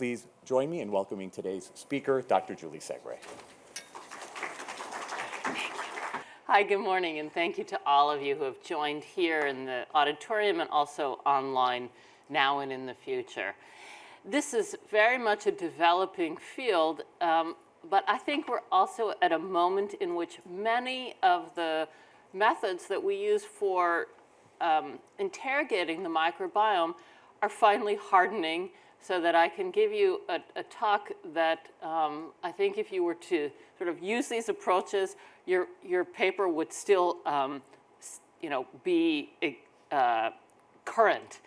please join me in welcoming today's speaker, Dr. Julie Segre. Hi, good morning, and thank you to all of you who have joined here in the auditorium and also online now and in the future. This is very much a developing field, um, but I think we're also at a moment in which many of the methods that we use for um, interrogating the microbiome are finally hardening so that I can give you a, a talk that um, I think if you were to sort of use these approaches, your, your paper would still, um, you know, be uh, current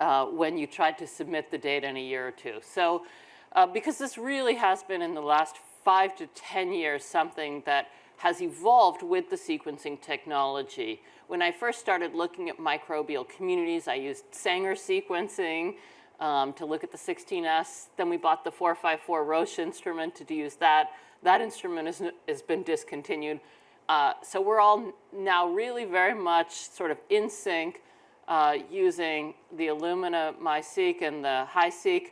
uh, when you tried to submit the data in a year or two. So uh, because this really has been in the last five to 10 years something that has evolved with the sequencing technology. When I first started looking at microbial communities, I used Sanger sequencing um, to look at the 16S. Then we bought the 454 Roche instrument to use that. That instrument has, has been discontinued. Uh, so we're all now really very much sort of in sync uh, using the Illumina MiSeq and the HiSeq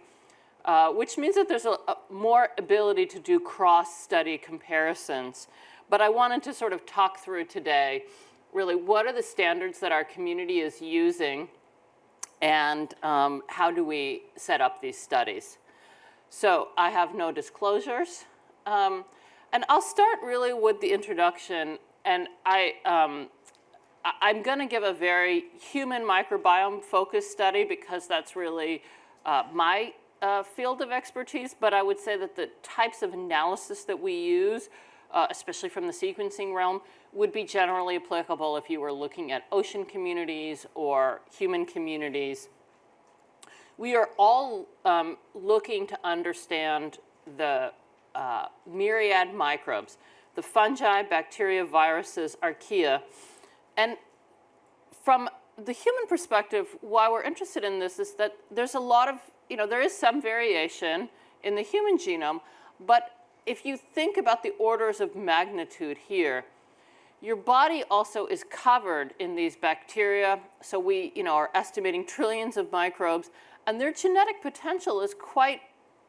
uh, which means that there's a, a more ability to do cross-study comparisons. But I wanted to sort of talk through today really what are the standards that our community is using and um, how do we set up these studies. So I have no disclosures. Um, and I'll start really with the introduction. And I, um, I'm going to give a very human microbiome focused study because that's really uh, my uh, field of expertise, but I would say that the types of analysis that we use, uh, especially from the sequencing realm, would be generally applicable if you were looking at ocean communities or human communities. We are all um, looking to understand the uh, myriad microbes, the fungi, bacteria, viruses, archaea. And from the human perspective, why we're interested in this is that there's a lot of you know, there is some variation in the human genome, but if you think about the orders of magnitude here, your body also is covered in these bacteria. So we, you know, are estimating trillions of microbes, and their genetic potential is quite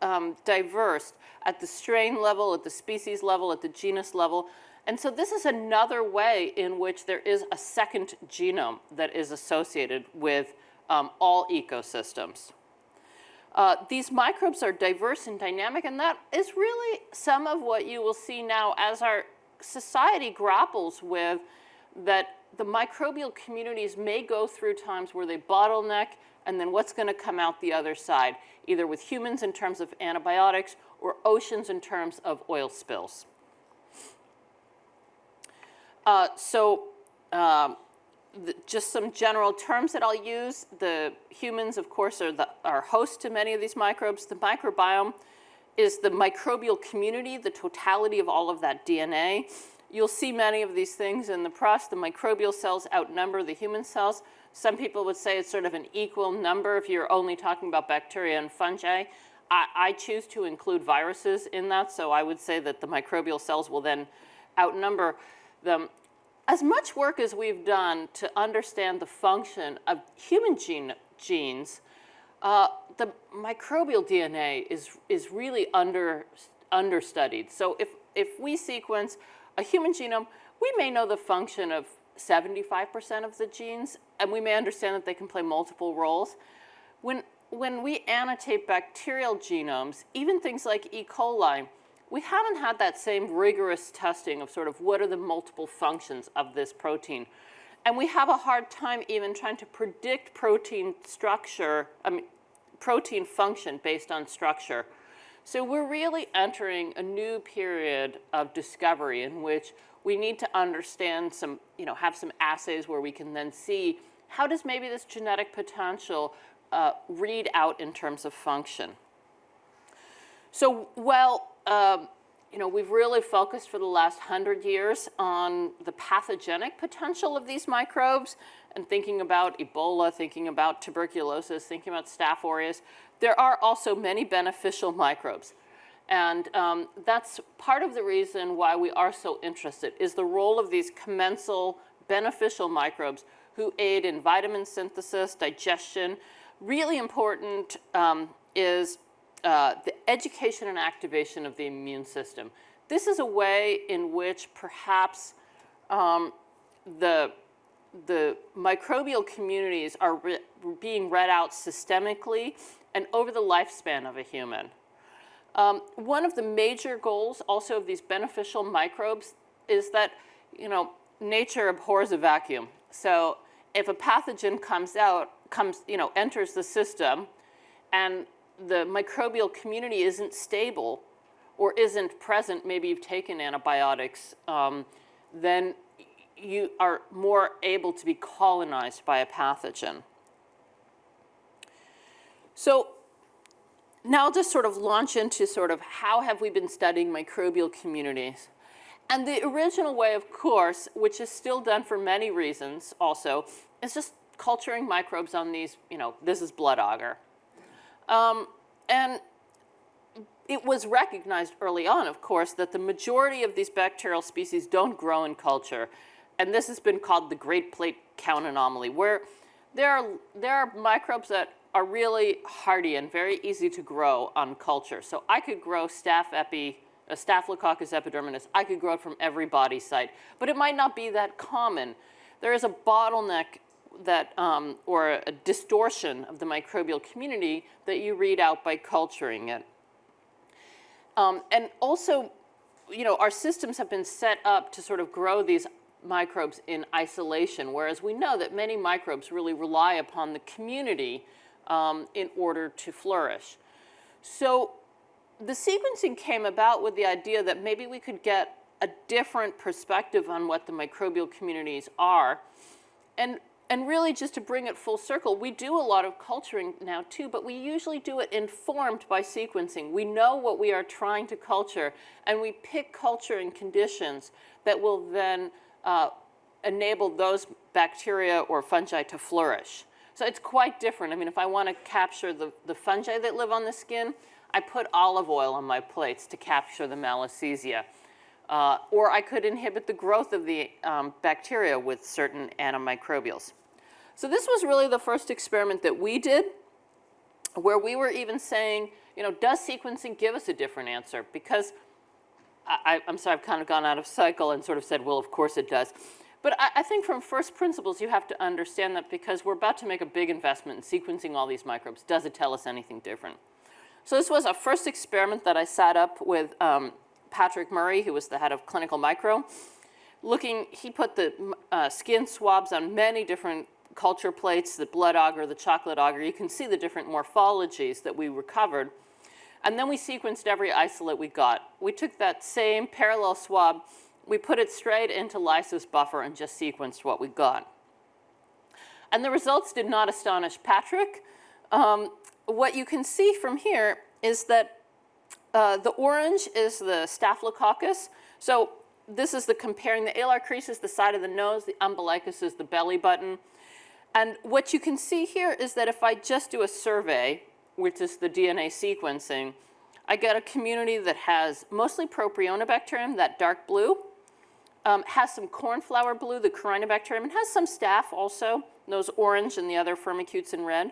um, diverse at the strain level, at the species level, at the genus level. And so this is another way in which there is a second genome that is associated with um, all ecosystems. Uh, these microbes are diverse and dynamic, and that is really some of what you will see now as our society grapples with that the microbial communities may go through times where they bottleneck and then what's going to come out the other side, either with humans in terms of antibiotics or oceans in terms of oil spills. Uh, so um, the, just some general terms that I'll use. The humans, of course, are, the, are host to many of these microbes. The microbiome is the microbial community, the totality of all of that DNA. You'll see many of these things in the press. The microbial cells outnumber the human cells. Some people would say it's sort of an equal number if you're only talking about bacteria and fungi. I, I choose to include viruses in that, so I would say that the microbial cells will then outnumber them as much work as we've done to understand the function of human gene, genes, uh, the microbial DNA is, is really under, understudied. So if, if we sequence a human genome, we may know the function of 75% of the genes, and we may understand that they can play multiple roles. When, when we annotate bacterial genomes, even things like E. coli, we haven't had that same rigorous testing of sort of what are the multiple functions of this protein. And we have a hard time even trying to predict protein structure, I mean, protein function based on structure. So we're really entering a new period of discovery in which we need to understand some, you know, have some assays where we can then see how does maybe this genetic potential uh, read out in terms of function. So, well, um, you know, we've really focused for the last hundred years on the pathogenic potential of these microbes and thinking about Ebola, thinking about tuberculosis, thinking about Staph aureus. There are also many beneficial microbes. And um, that's part of the reason why we are so interested is the role of these commensal beneficial microbes who aid in vitamin synthesis, digestion. Really important um, is uh, the education and activation of the immune system. This is a way in which perhaps um, the, the microbial communities are re being read out systemically and over the lifespan of a human. Um, one of the major goals also of these beneficial microbes is that, you know, nature abhors a vacuum. So if a pathogen comes out, comes, you know, enters the system and the microbial community isn't stable or isn't present, maybe you've taken antibiotics, um, then you are more able to be colonized by a pathogen. So now I'll just sort of launch into sort of how have we been studying microbial communities. And the original way, of course, which is still done for many reasons also, is just culturing microbes on these, you know, this is blood agar. Um, and it was recognized early on, of course, that the majority of these bacterial species don't grow in culture. And this has been called the Great Plate Count Anomaly, where there are, there are microbes that are really hardy and very easy to grow on culture. So I could grow staph epi, uh, Staphylococcus epidermidis. I could grow it from every body site, but it might not be that common. There is a bottleneck that, um, or a distortion of the microbial community that you read out by culturing it. Um, and also, you know, our systems have been set up to sort of grow these microbes in isolation, whereas we know that many microbes really rely upon the community um, in order to flourish. So the sequencing came about with the idea that maybe we could get a different perspective on what the microbial communities are. And, and really just to bring it full circle, we do a lot of culturing now too, but we usually do it informed by sequencing. We know what we are trying to culture and we pick culture and conditions that will then uh, enable those bacteria or fungi to flourish. So it's quite different. I mean, if I want to capture the, the fungi that live on the skin, I put olive oil on my plates to capture the malassezia. Uh, or I could inhibit the growth of the um, bacteria with certain antimicrobials. So this was really the first experiment that we did where we were even saying, you know, does sequencing give us a different answer? Because I, am sorry, I've kind of gone out of cycle and sort of said, well, of course it does. But I, I, think from first principles, you have to understand that because we're about to make a big investment in sequencing all these microbes, does it tell us anything different? So this was a first experiment that I set up with um, Patrick Murray, who was the head of clinical micro. Looking, he put the uh, skin swabs on many different culture plates, the blood agar, the chocolate agar. You can see the different morphologies that we recovered. And then we sequenced every isolate we got. We took that same parallel swab we put it straight into lysis buffer and just sequenced what we got. And the results did not astonish Patrick. Um, what you can see from here is that uh, the orange is the staphylococcus. So this is the comparing, the alar crease is the side of the nose, the umbilicus is the belly button. And what you can see here is that if I just do a survey, which is the DNA sequencing, I get a community that has mostly Propionibacterium, that dark blue, um, has some cornflower blue, the Corynebacterium, and has some staph also, those orange and the other firmicutes in red.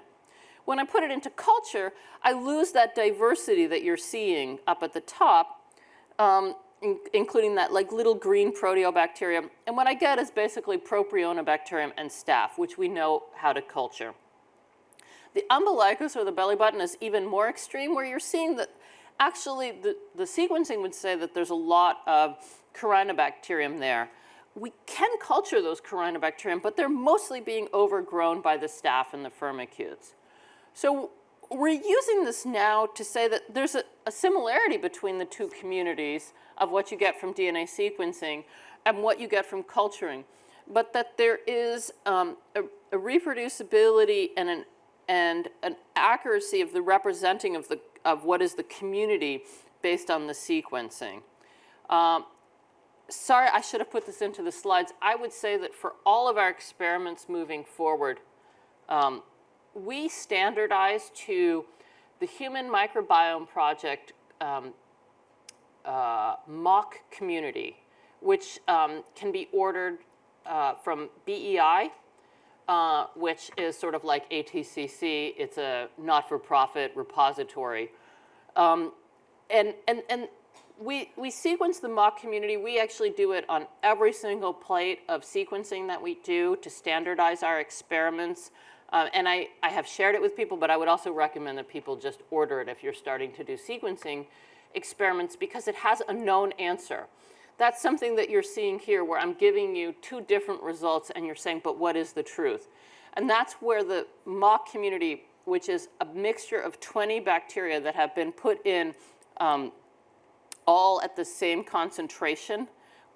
When I put it into culture, I lose that diversity that you're seeing up at the top, um, in, including that like little green proteobacterium. And what I get is basically Propionibacterium and staph, which we know how to culture. The umbilicus or the belly button is even more extreme where you're seeing that actually the, the sequencing would say that there's a lot of Corynebacterium there. We can culture those Corynebacterium, but they're mostly being overgrown by the staph and the firmicutes. So we're using this now to say that there's a, a, similarity between the two communities of what you get from DNA sequencing and what you get from culturing, but that there is um, a, a, reproducibility and an, and an accuracy of the representing of, the, of what is the community based on the sequencing. Um, sorry, I should have put this into the slides. I would say that for all of our experiments moving forward, um, we standardize to the Human Microbiome Project um, uh, mock community, which um, can be ordered uh, from BEI, uh, which is sort of like ATCC. It's a not-for-profit repository. um, and, and, and we, we sequence the mock community. We actually do it on every single plate of sequencing that we do to standardize our experiments. Uh, and I, I have shared it with people, but I would also recommend that people just order it if you're starting to do sequencing experiments because it has a known answer. That's something that you're seeing here where I'm giving you two different results and you're saying, but what is the truth? And that's where the mock community, which is a mixture of 20 bacteria that have been put in um, all at the same concentration,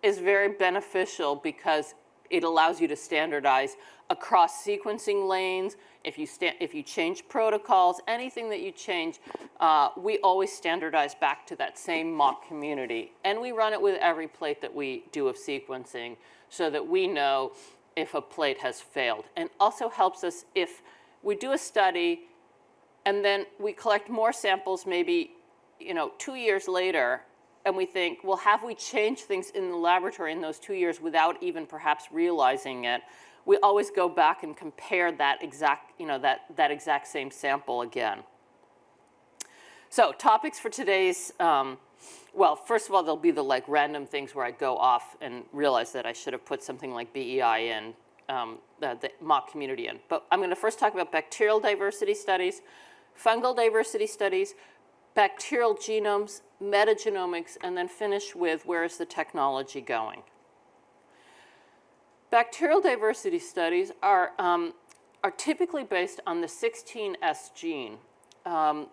is very beneficial because it allows you to standardize across sequencing lanes. If you, if you change protocols, anything that you change, uh, we always standardize back to that same mock community. And we run it with every plate that we do of sequencing so that we know if a plate has failed. And also helps us if we do a study and then we collect more samples maybe you know, two years later and we think, well, have we changed things in the laboratory in those two years without even perhaps realizing it? We always go back and compare that exact, you know, that, that exact same sample again. So topics for today's, um, well, first of all, there'll be the like random things where I go off and realize that I should have put something like BEI in, um, the, the mock community in. But I'm going to first talk about bacterial diversity studies, fungal diversity studies, bacterial genomes, metagenomics, and then finish with where is the technology going. Bacterial diversity studies are, um, are typically based on the 16S gene, um,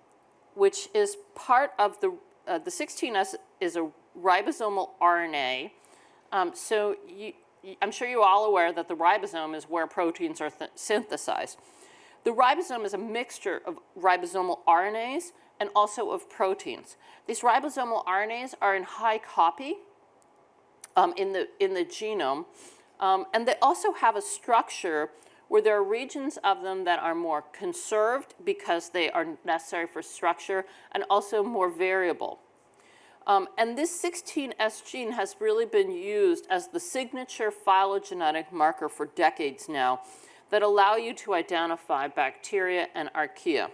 which is part of the, uh, the 16S is a ribosomal RNA. Um, so you, I'm sure you're all aware that the ribosome is where proteins are synthesized. The ribosome is a mixture of ribosomal RNAs and also of proteins. These ribosomal RNAs are in high copy um, in, the, in the genome, um, and they also have a structure where there are regions of them that are more conserved because they are necessary for structure and also more variable. Um, and this 16S gene has really been used as the signature phylogenetic marker for decades now that allow you to identify bacteria and archaea.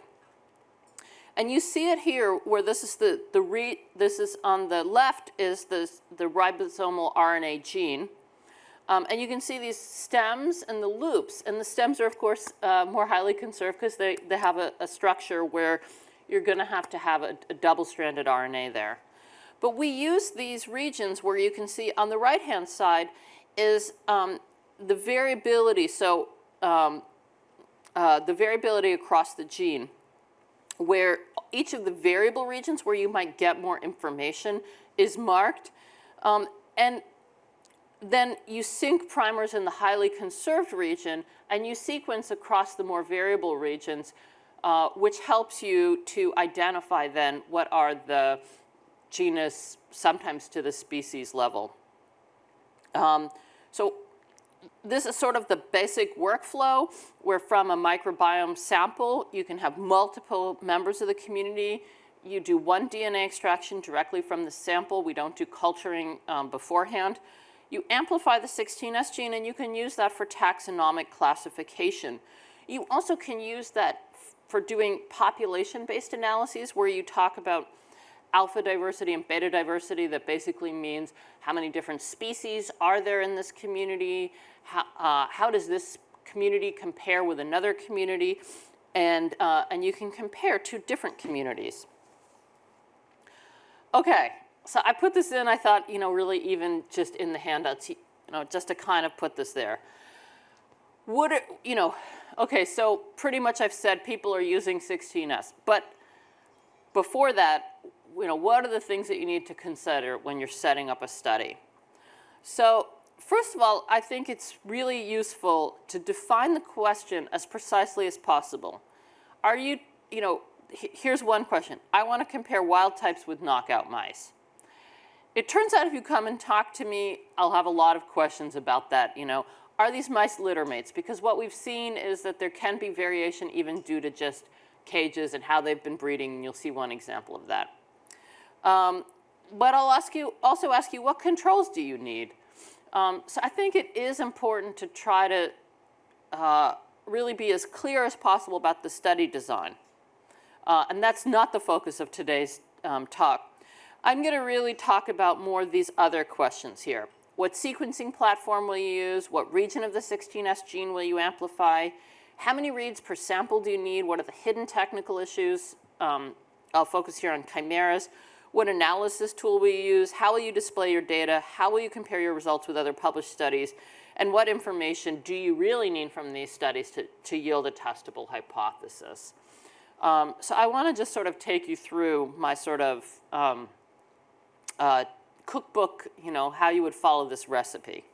And you see it here where this is the, the re, this is on the left is the, the ribosomal RNA gene. Um, and you can see these stems and the loops. And the stems are, of course, uh, more highly conserved because they, they have a, a, structure where you're going to have to have a, a double-stranded RNA there. But we use these regions where you can see on the right-hand side is um, the variability. So um, uh, the variability across the gene where each of the variable regions where you might get more information is marked. Um, and then you sync primers in the highly conserved region and you sequence across the more variable regions, uh, which helps you to identify then what are the genus, sometimes to the species level. Um, so this is sort of the basic workflow where from a microbiome sample, you can have multiple members of the community. You do one DNA extraction directly from the sample. We don't do culturing um, beforehand. You amplify the 16S gene and you can use that for taxonomic classification. You also can use that for doing population-based analyses where you talk about alpha diversity and beta diversity that basically means how many different species are there in this community, how, uh, how does this community compare with another community, and, uh, and you can compare two different communities. Okay, so I put this in, I thought, you know, really even just in the handouts, you know, just to kind of put this there. Would it, you know, okay, so pretty much I've said people are using 16S, but before that, you know, what are the things that you need to consider when you're setting up a study? So first of all, I think it's really useful to define the question as precisely as possible. Are you, you know, here's one question. I want to compare wild types with knockout mice. It turns out if you come and talk to me, I'll have a lot of questions about that, you know. Are these mice litter mates? Because what we've seen is that there can be variation even due to just cages and how they've been breeding, and you'll see one example of that. Um, but I'll ask you, also ask you, what controls do you need? Um, so I think it is important to try to uh, really be as clear as possible about the study design. Uh, and that's not the focus of today's um, talk. I'm going to really talk about more of these other questions here. What sequencing platform will you use? What region of the 16S gene will you amplify? How many reads per sample do you need? What are the hidden technical issues? Um, I'll focus here on chimeras. What analysis tool will you use? How will you display your data? How will you compare your results with other published studies? And what information do you really need from these studies to, to yield a testable hypothesis? Um, so I want to just sort of take you through my sort of um, uh, cookbook, you know, how you would follow this recipe.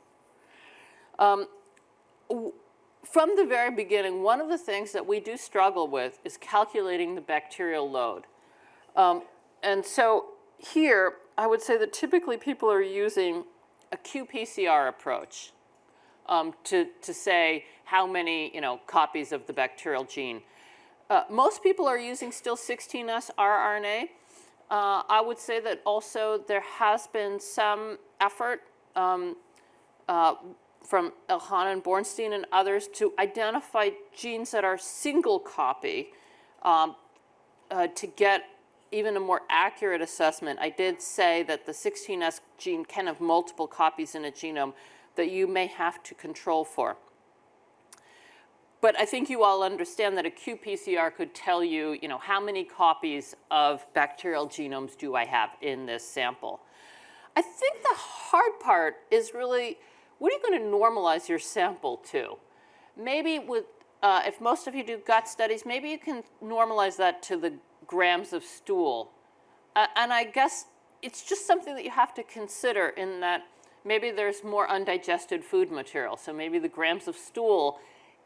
Um, from the very beginning, one of the things that we do struggle with is calculating the bacterial load. Um, and so here, I would say that typically people are using a qPCR approach um, to, to say how many you know, copies of the bacterial gene. Uh, most people are using still 16S rRNA. Uh, I would say that also there has been some effort um, uh, from Elhanan Borenstein and others to identify genes that are single copy um, uh, to get even a more accurate assessment. I did say that the 16S gene can have multiple copies in a genome that you may have to control for. But I think you all understand that a qPCR could tell you, you know, how many copies of bacterial genomes do I have in this sample. I think the hard part is really, what are you going to normalize your sample to? Maybe with, uh, if most of you do gut studies, maybe you can normalize that to the grams of stool. Uh, and I guess it's just something that you have to consider in that maybe there's more undigested food material. So maybe the grams of stool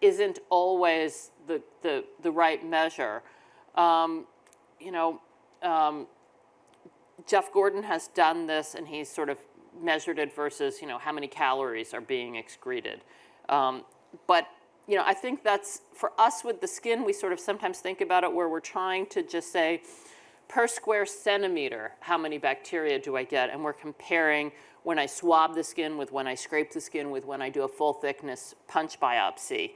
isn't always the, the, the right measure. Um, you know, um, Jeff Gordon has done this and he's sort of measured it versus, you know, how many calories are being excreted. Um, but, you know, I think that's, for us with the skin, we sort of sometimes think about it where we're trying to just say, per square centimeter, how many bacteria do I get? And we're comparing when I swab the skin with when I scrape the skin with when I do a full thickness punch biopsy.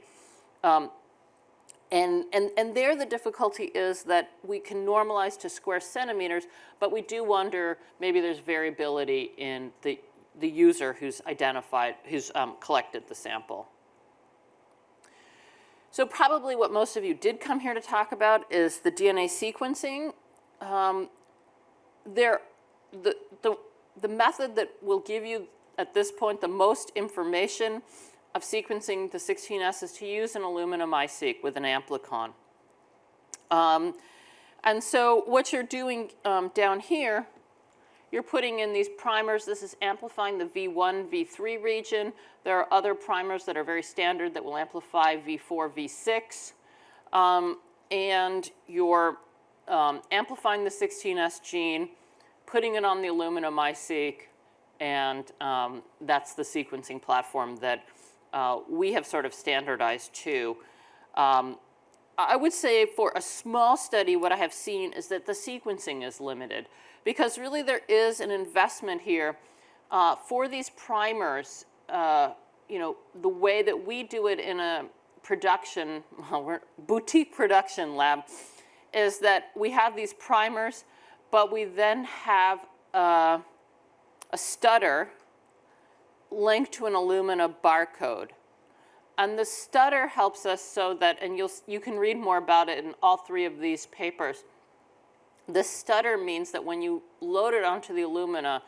Um, and, and, and there the difficulty is that we can normalize to square centimeters, but we do wonder maybe there's variability in the, the user who's identified, who's um, collected the sample. So probably what most of you did come here to talk about is the DNA sequencing. Um, there, the, the, the method that will give you at this point the most information of sequencing the 16S is to use an Illumina-MiSeq with an amplicon. Um, and so what you're doing um, down here, you're putting in these primers. This is amplifying the V1, V3 region. There are other primers that are very standard that will amplify V4, V6. Um, and you're um, amplifying the 16S gene, putting it on the Illumina-MiSeq, and um, that's the sequencing platform that uh, we have sort of standardized too. Um, I would say for a small study, what I have seen is that the sequencing is limited because really there is an investment here uh, for these primers, uh, you know, the way that we do it in a production, well, we're boutique production lab, is that we have these primers, but we then have uh, a stutter linked to an Illumina barcode. And the stutter helps us so that, and you'll, you can read more about it in all three of these papers. The stutter means that when you load it onto the Illumina,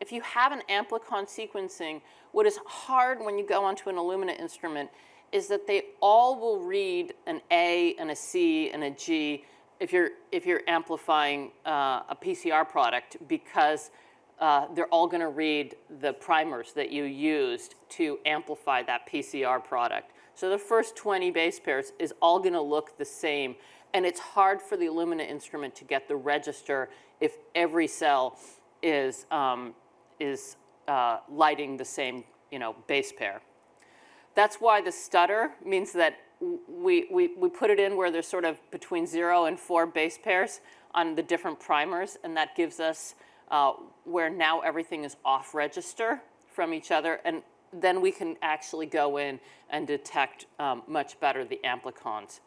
if you have an amplicon sequencing, what is hard when you go onto an Illumina instrument is that they all will read an A and a C and a G if you're, if you're amplifying uh, a PCR product because uh, they're all going to read the primers that you used to amplify that PCR product. So the first 20 base pairs is all going to look the same. And it's hard for the Illumina instrument to get the register if every cell is, um, is uh, lighting the same you know, base pair. That's why the stutter means that we, we, we put it in where there's sort of between zero and four base pairs on the different primers, and that gives us uh, where now everything is off register from each other, and then we can actually go in and detect um, much better the amplicons.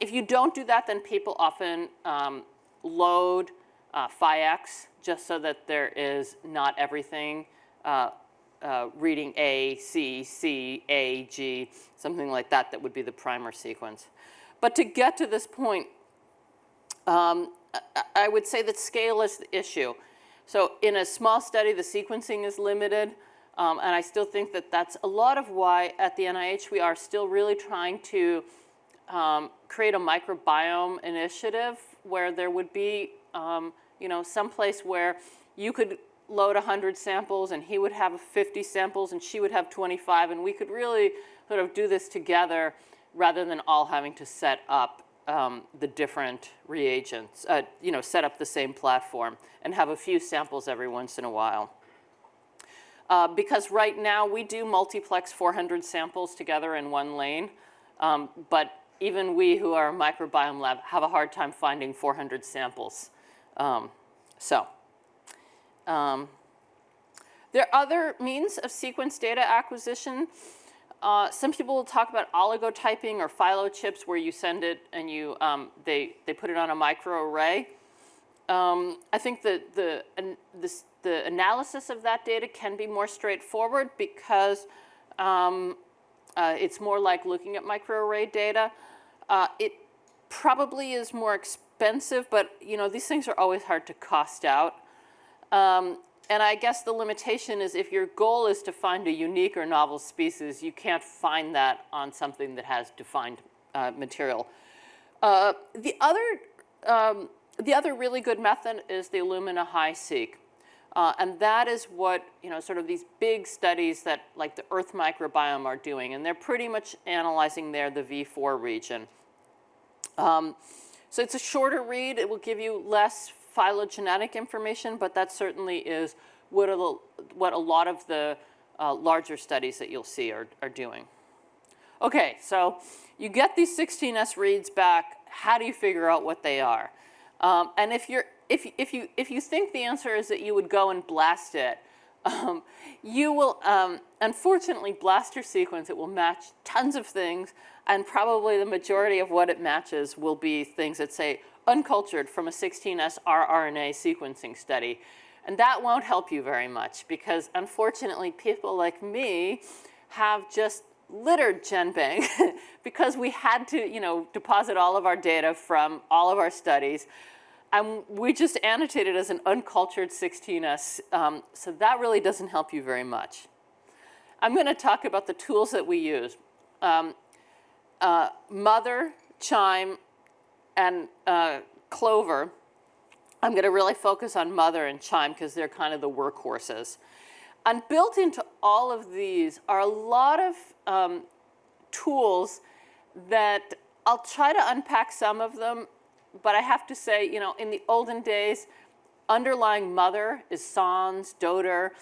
if you don't do that, then people often um, load uh, phi-x just so that there is not everything uh, uh, reading A, C, C, A, G, something like that, that would be the primer sequence. But to get to this point, um, I would say that scale is the issue. So in a small study, the sequencing is limited. Um, and I still think that that's a lot of why at the NIH we are still really trying to um, create a microbiome initiative where there would be, um, you know, some place where you could load 100 samples and he would have 50 samples and she would have 25 and we could really sort of do this together rather than all having to set up um, the different reagents, uh, you know, set up the same platform and have a few samples every once in a while. Uh, because right now we do multiplex 400 samples together in one lane, um, but even we who are a microbiome lab have a hard time finding 400 samples. Um, so, um, there are other means of sequence data acquisition. Uh, some people will talk about oligotyping or phylochips where you send it and you, um, they, they put it on a microarray. Um, I think that the, the analysis of that data can be more straightforward because um, uh, it's more like looking at microarray data. Uh, it probably is more expensive, but you know these things are always hard to cost out. Um, and I guess the limitation is if your goal is to find a unique or novel species, you can't find that on something that has defined uh, material. Uh, the other um, the other really good method is the Illumina HiSeq. Uh, and that is what, you know, sort of these big studies that like the Earth microbiome are doing. And they're pretty much analyzing there the V4 region. Um, so it's a shorter read. It will give you less phylogenetic information, but that certainly is what a, what a lot of the uh, larger studies that you'll see are, are doing. Okay, so you get these 16S reads back. How do you figure out what they are? Um, and if, you're, if, if, you, if you think the answer is that you would go and blast it, um, you will, um, unfortunately, blast your sequence. It will match tons of things, and probably the majority of what it matches will be things that say uncultured from a 16S rRNA sequencing study. And that won't help you very much because unfortunately people like me have just littered GenBank because we had to, you know, deposit all of our data from all of our studies. And we just annotated as an uncultured 16S, um, so that really doesn't help you very much. I'm going to talk about the tools that we use. Um, uh, mothur, QIIME, and uh, CloVR. I'm going to really focus on mothur and QIIME because they're kind of the workhorses. And built into all of these are a lot of um, tools that I'll try to unpack some of them, but I have to say, you know, in the olden days, underlying mothur is SONS, DOTUR.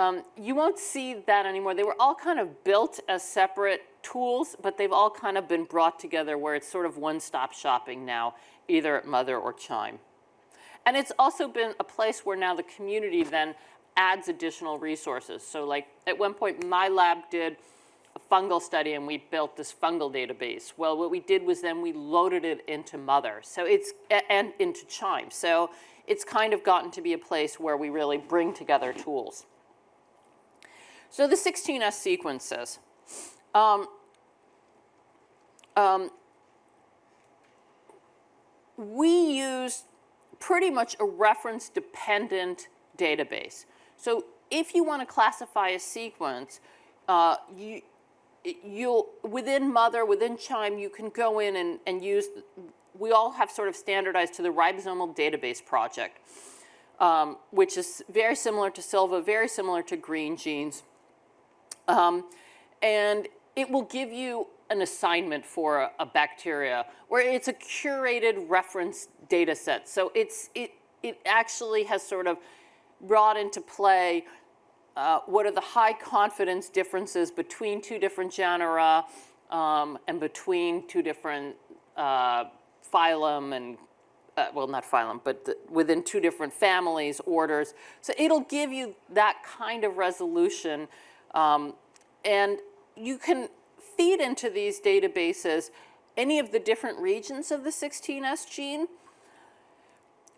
Um, you won't see that anymore. They were all kind of built as separate tools, but they've all kind of been brought together where it's sort of one-stop shopping now, either at mothur or QIIME. And it's also been a place where now the community then adds additional resources. So like at one point my lab did a fungal study and we built this fungal database. Well, what we did was then we loaded it into mothur. So it's, and into QIIME. So it's kind of gotten to be a place where we really bring together tools. So the 16S sequences. Um, um, we use pretty much a reference-dependent database. So if you want to classify a sequence, uh, you, you'll, within mothur, within QIIME, you can go in and, and use, we all have sort of standardized to the ribosomal database project, um, which is very similar to Silva, very similar to Greengenes. Um, and it will give you an assignment for a, a, bacteria where it's a curated reference data set. So it's, it, it actually has sort of brought into play uh, what are the high confidence differences between two different genera um, and between two different uh, phylum and uh, well, not phylum, but the, within two different families, orders. So it'll give you that kind of resolution. Um, and you can feed into these databases any of the different regions of the 16S gene.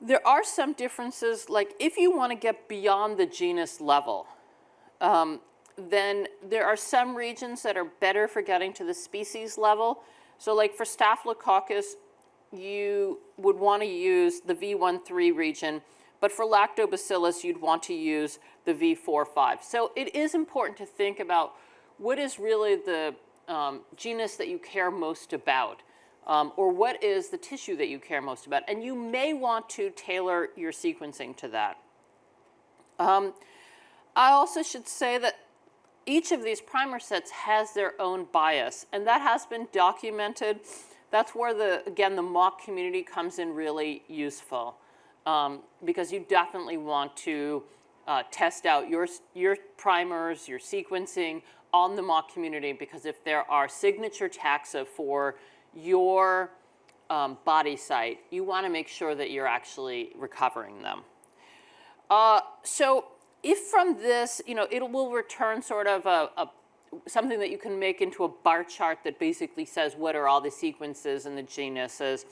There are some differences, like if you want to get beyond the genus level, um, then there are some regions that are better for getting to the species level. So like for Staphylococcus, you would want to use the V13 region, but for lactobacillus, you'd want to use the V45. So it is important to think about what is really the um, genus that you care most about, um, or what is the tissue that you care most about. And you may want to tailor your sequencing to that. Um, I also should say that each of these primer sets has their own bias, and that has been documented. That's where, the again, the mock community comes in really useful um, because you definitely want to uh, test out your, your primers, your sequencing on the mock community because if there are signature taxa for your um, body site, you want to make sure that you're actually recovering them. Uh, so if from this, you know, it will return sort of a, a, something that you can make into a bar chart that basically says what are all the sequences and the genuses.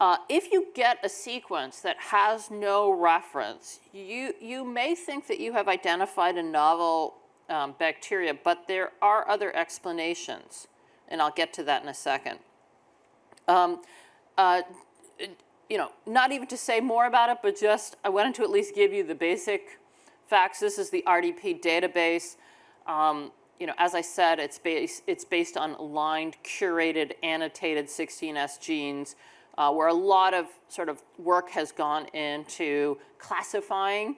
Uh, if you get a sequence that has no reference, you, you may think that you have identified a novel um, bacteria, but there are other explanations, and I'll get to that in a second. Um, uh, you know, not even to say more about it, but just I wanted to at least give you the basic facts. This is the RDP database. Um, you know, as I said, it's based, it's based on aligned, curated, annotated 16S genes, uh, where a lot of sort of work has gone into classifying.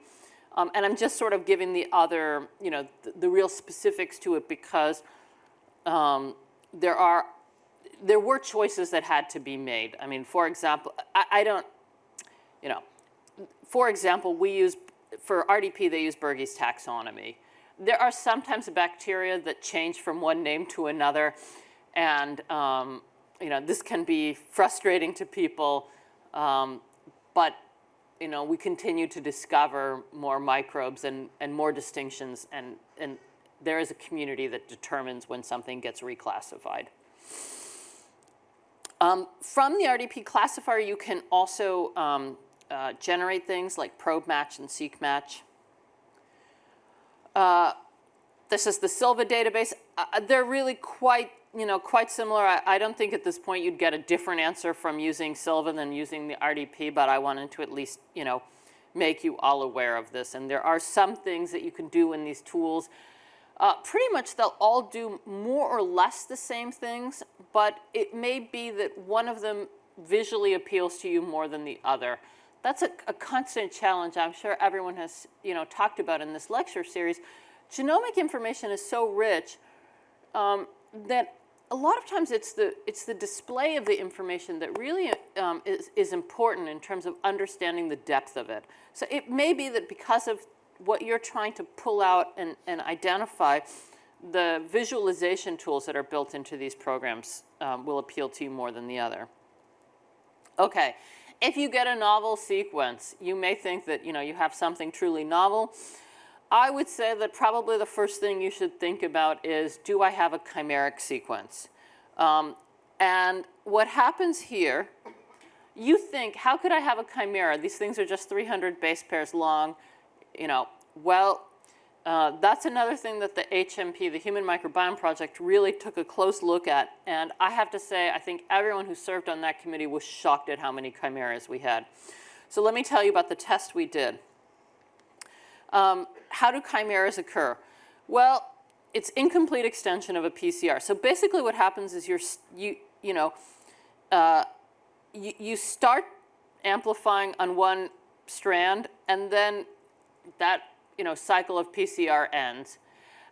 Um, and I'm just sort of giving the other, you know, the, the real specifics to it because um, there are, there were choices that had to be made. I mean, for example, I, I don't, you know, for example, we use for RDP, they use Bergey's taxonomy. There are sometimes bacteria that change from one name to another, and um, you know this can be frustrating to people, um, but you know we continue to discover more microbes and, and more distinctions, and, and there is a community that determines when something gets reclassified. Um, from the RDP classifier, you can also um, uh, generate things like probe match and Seq Match. Uh, this is the Silva database. Uh, they're really quite, you know, quite similar. I, I, don't think at this point you'd get a different answer from using Silva than using the RDP, but I wanted to at least, you know, make you all aware of this. And there are some things that you can do in these tools. Uh, pretty much they'll all do more or less the same things, but it may be that one of them visually appeals to you more than the other that's a, a, constant challenge I'm sure everyone has you know, talked about in this lecture series. Genomic information is so rich um, that a lot of times it's the, it's the display of the information that really um, is, is important in terms of understanding the depth of it. So it may be that because of what you're trying to pull out and, and identify, the visualization tools that are built into these programs um, will appeal to you more than the other. Okay, if you get a novel sequence, you may think that you know you have something truly novel. I would say that probably the first thing you should think about is, do I have a chimeric sequence? Um, and what happens here, you think, how could I have a chimera? These things are just 300 base pairs long. You know, well, uh, that's another thing that the HMP, the Human Microbiome Project, really took a close look at. And I have to say, I think everyone who served on that committee was shocked at how many chimeras we had. So let me tell you about the test we did. Um, how do chimeras occur? Well, it's incomplete extension of a PCR. So basically what happens is you're, you, you know, uh, you, you start amplifying on one strand and then that you know, cycle of PCR ends.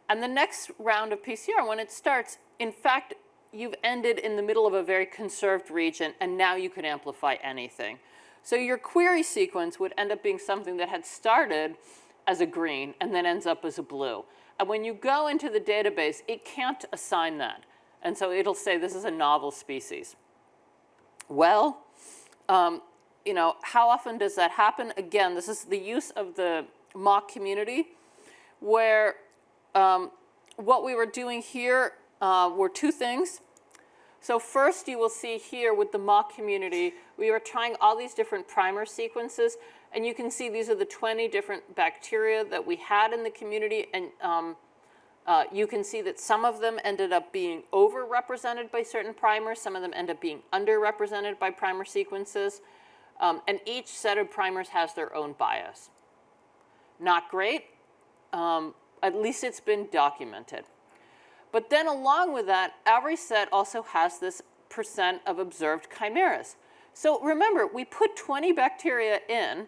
And the next round of PCR, when it starts, in fact, you've ended in the middle of a very conserved region, and now you can amplify anything. So your query sequence would end up being something that had started as a green and then ends up as a blue. And when you go into the database, it can't assign that. And so it'll say this is a novel species. Well, um, you know, how often does that happen? Again, this is the use of the mock community where um, what we were doing here uh, were two things. So first you will see here with the mock community, we were trying all these different primer sequences, and you can see these are the 20 different bacteria that we had in the community, and um, uh, you can see that some of them ended up being overrepresented by certain primers, some of them end up being underrepresented by primer sequences, um, and each set of primers has their own bias. Not great, um, at least it's been documented. But then along with that, every set also has this percent of observed chimeras. So remember, we put 20 bacteria in,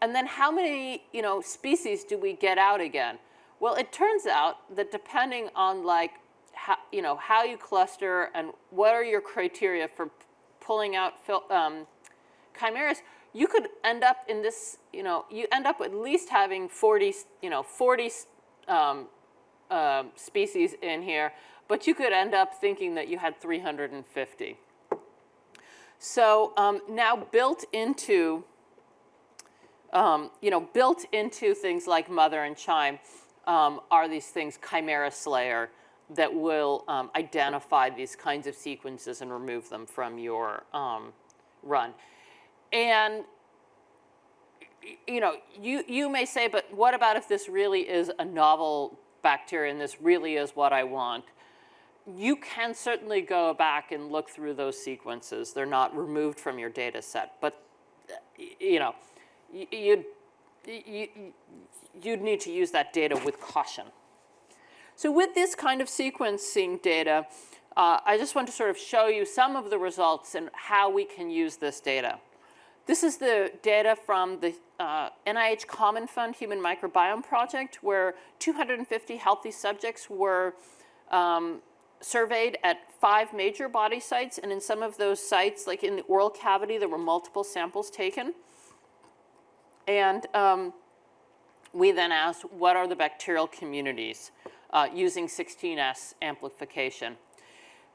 and then how many you know, species do we get out again? Well, it turns out that depending on like how, you, know, how you cluster and what are your criteria for pulling out um, chimeras, you could end up in this, you know, you end up at least having 40, you know, 40 um, uh, species in here, but you could end up thinking that you had 350. So um, now built into, um, you know, built into things like mothur and QIIME um, are these things, Chimera Slayer, that will um, identify these kinds of sequences and remove them from your um, run. And you know, you, you may say, but what about if this really is a novel bacteria and this really is what I want? You can certainly go back and look through those sequences. They're not removed from your data set, but you know, you'd, you, you'd need to use that data with caution. So with this kind of sequencing data, uh, I just want to sort of show you some of the results and how we can use this data. This is the data from the uh, NIH Common Fund Human Microbiome Project, where 250 healthy subjects were um, surveyed at five major body sites. And in some of those sites, like in the oral cavity, there were multiple samples taken. And um, we then asked, what are the bacterial communities uh, using 16S amplification?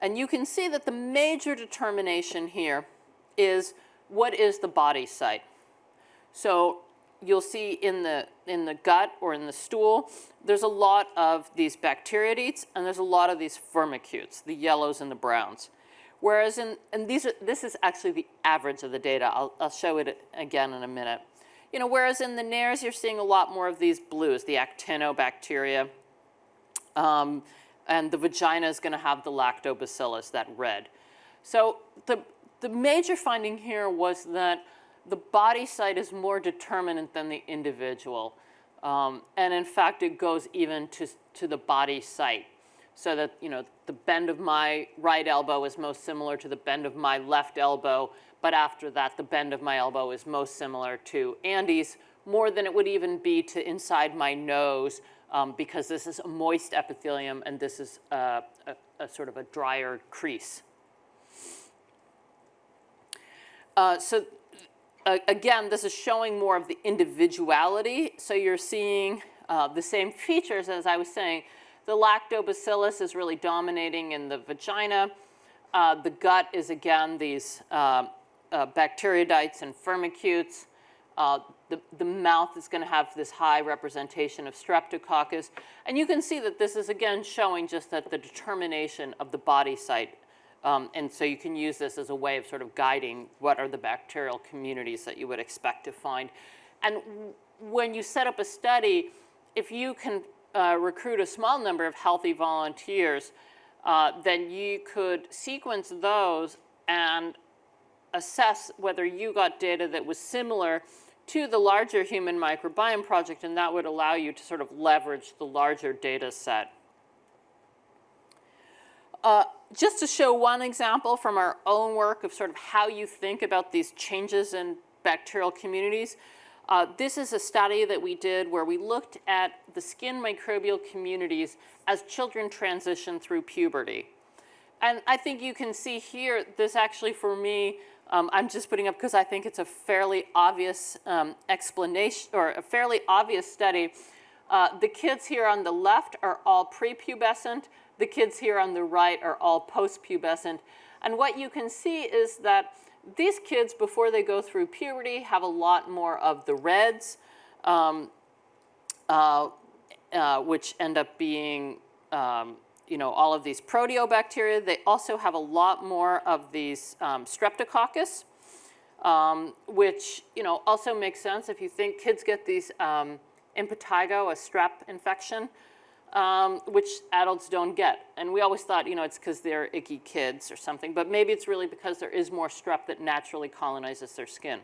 And you can see that the major determination here is what is the body site? So you'll see in the, in the gut or in the stool, there's a lot of these bacteroidetes and there's a lot of these firmicutes, the yellows and the browns. Whereas in, and these are, this is actually the average of the data. I'll, I'll show it again in a minute. You know, whereas in the nares, you're seeing a lot more of these blues, the actinobacteria. Um, and the vagina is going to have the lactobacillus, that red. So the, the major finding here was that the body site is more determinant than the individual. Um, and in fact, it goes even to, to the body site. So that, you know, the bend of my right elbow is most similar to the bend of my left elbow. But after that, the bend of my elbow is most similar to Andy's, more than it would even be to inside my nose, um, because this is a moist epithelium and this is a, a, a sort of a drier crease. Uh, so uh, again, this is showing more of the individuality. So you're seeing uh, the same features as I was saying. The lactobacillus is really dominating in the vagina. Uh, the gut is again these uh, uh, and firmicutes. Uh, the, the mouth is going to have this high representation of streptococcus. And you can see that this is again showing just that the determination of the body site um, and so you can use this as a way of sort of guiding what are the bacterial communities that you would expect to find. And when you set up a study, if you can uh, recruit a small number of healthy volunteers, uh, then you could sequence those and assess whether you got data that was similar to the larger human microbiome project, and that would allow you to sort of leverage the larger data set. Uh, just to show one example from our own work of sort of how you think about these changes in bacterial communities, uh, this is a study that we did where we looked at the skin microbial communities as children transition through puberty. And I think you can see here, this actually for me, um, I'm just putting up because I think it's a fairly obvious um, explanation or a fairly obvious study. Uh, the kids here on the left are all prepubescent. The kids here on the right are all postpubescent. And what you can see is that these kids, before they go through puberty, have a lot more of the reds, um, uh, uh, which end up being, um, you know, all of these proteobacteria. They also have a lot more of these um, streptococcus, um, which, you know, also makes sense if you think kids get these um, impetigo, a strep infection, um, which adults don't get. And we always thought, you know, it's because they're icky kids or something, but maybe it's really because there is more strep that naturally colonizes their skin.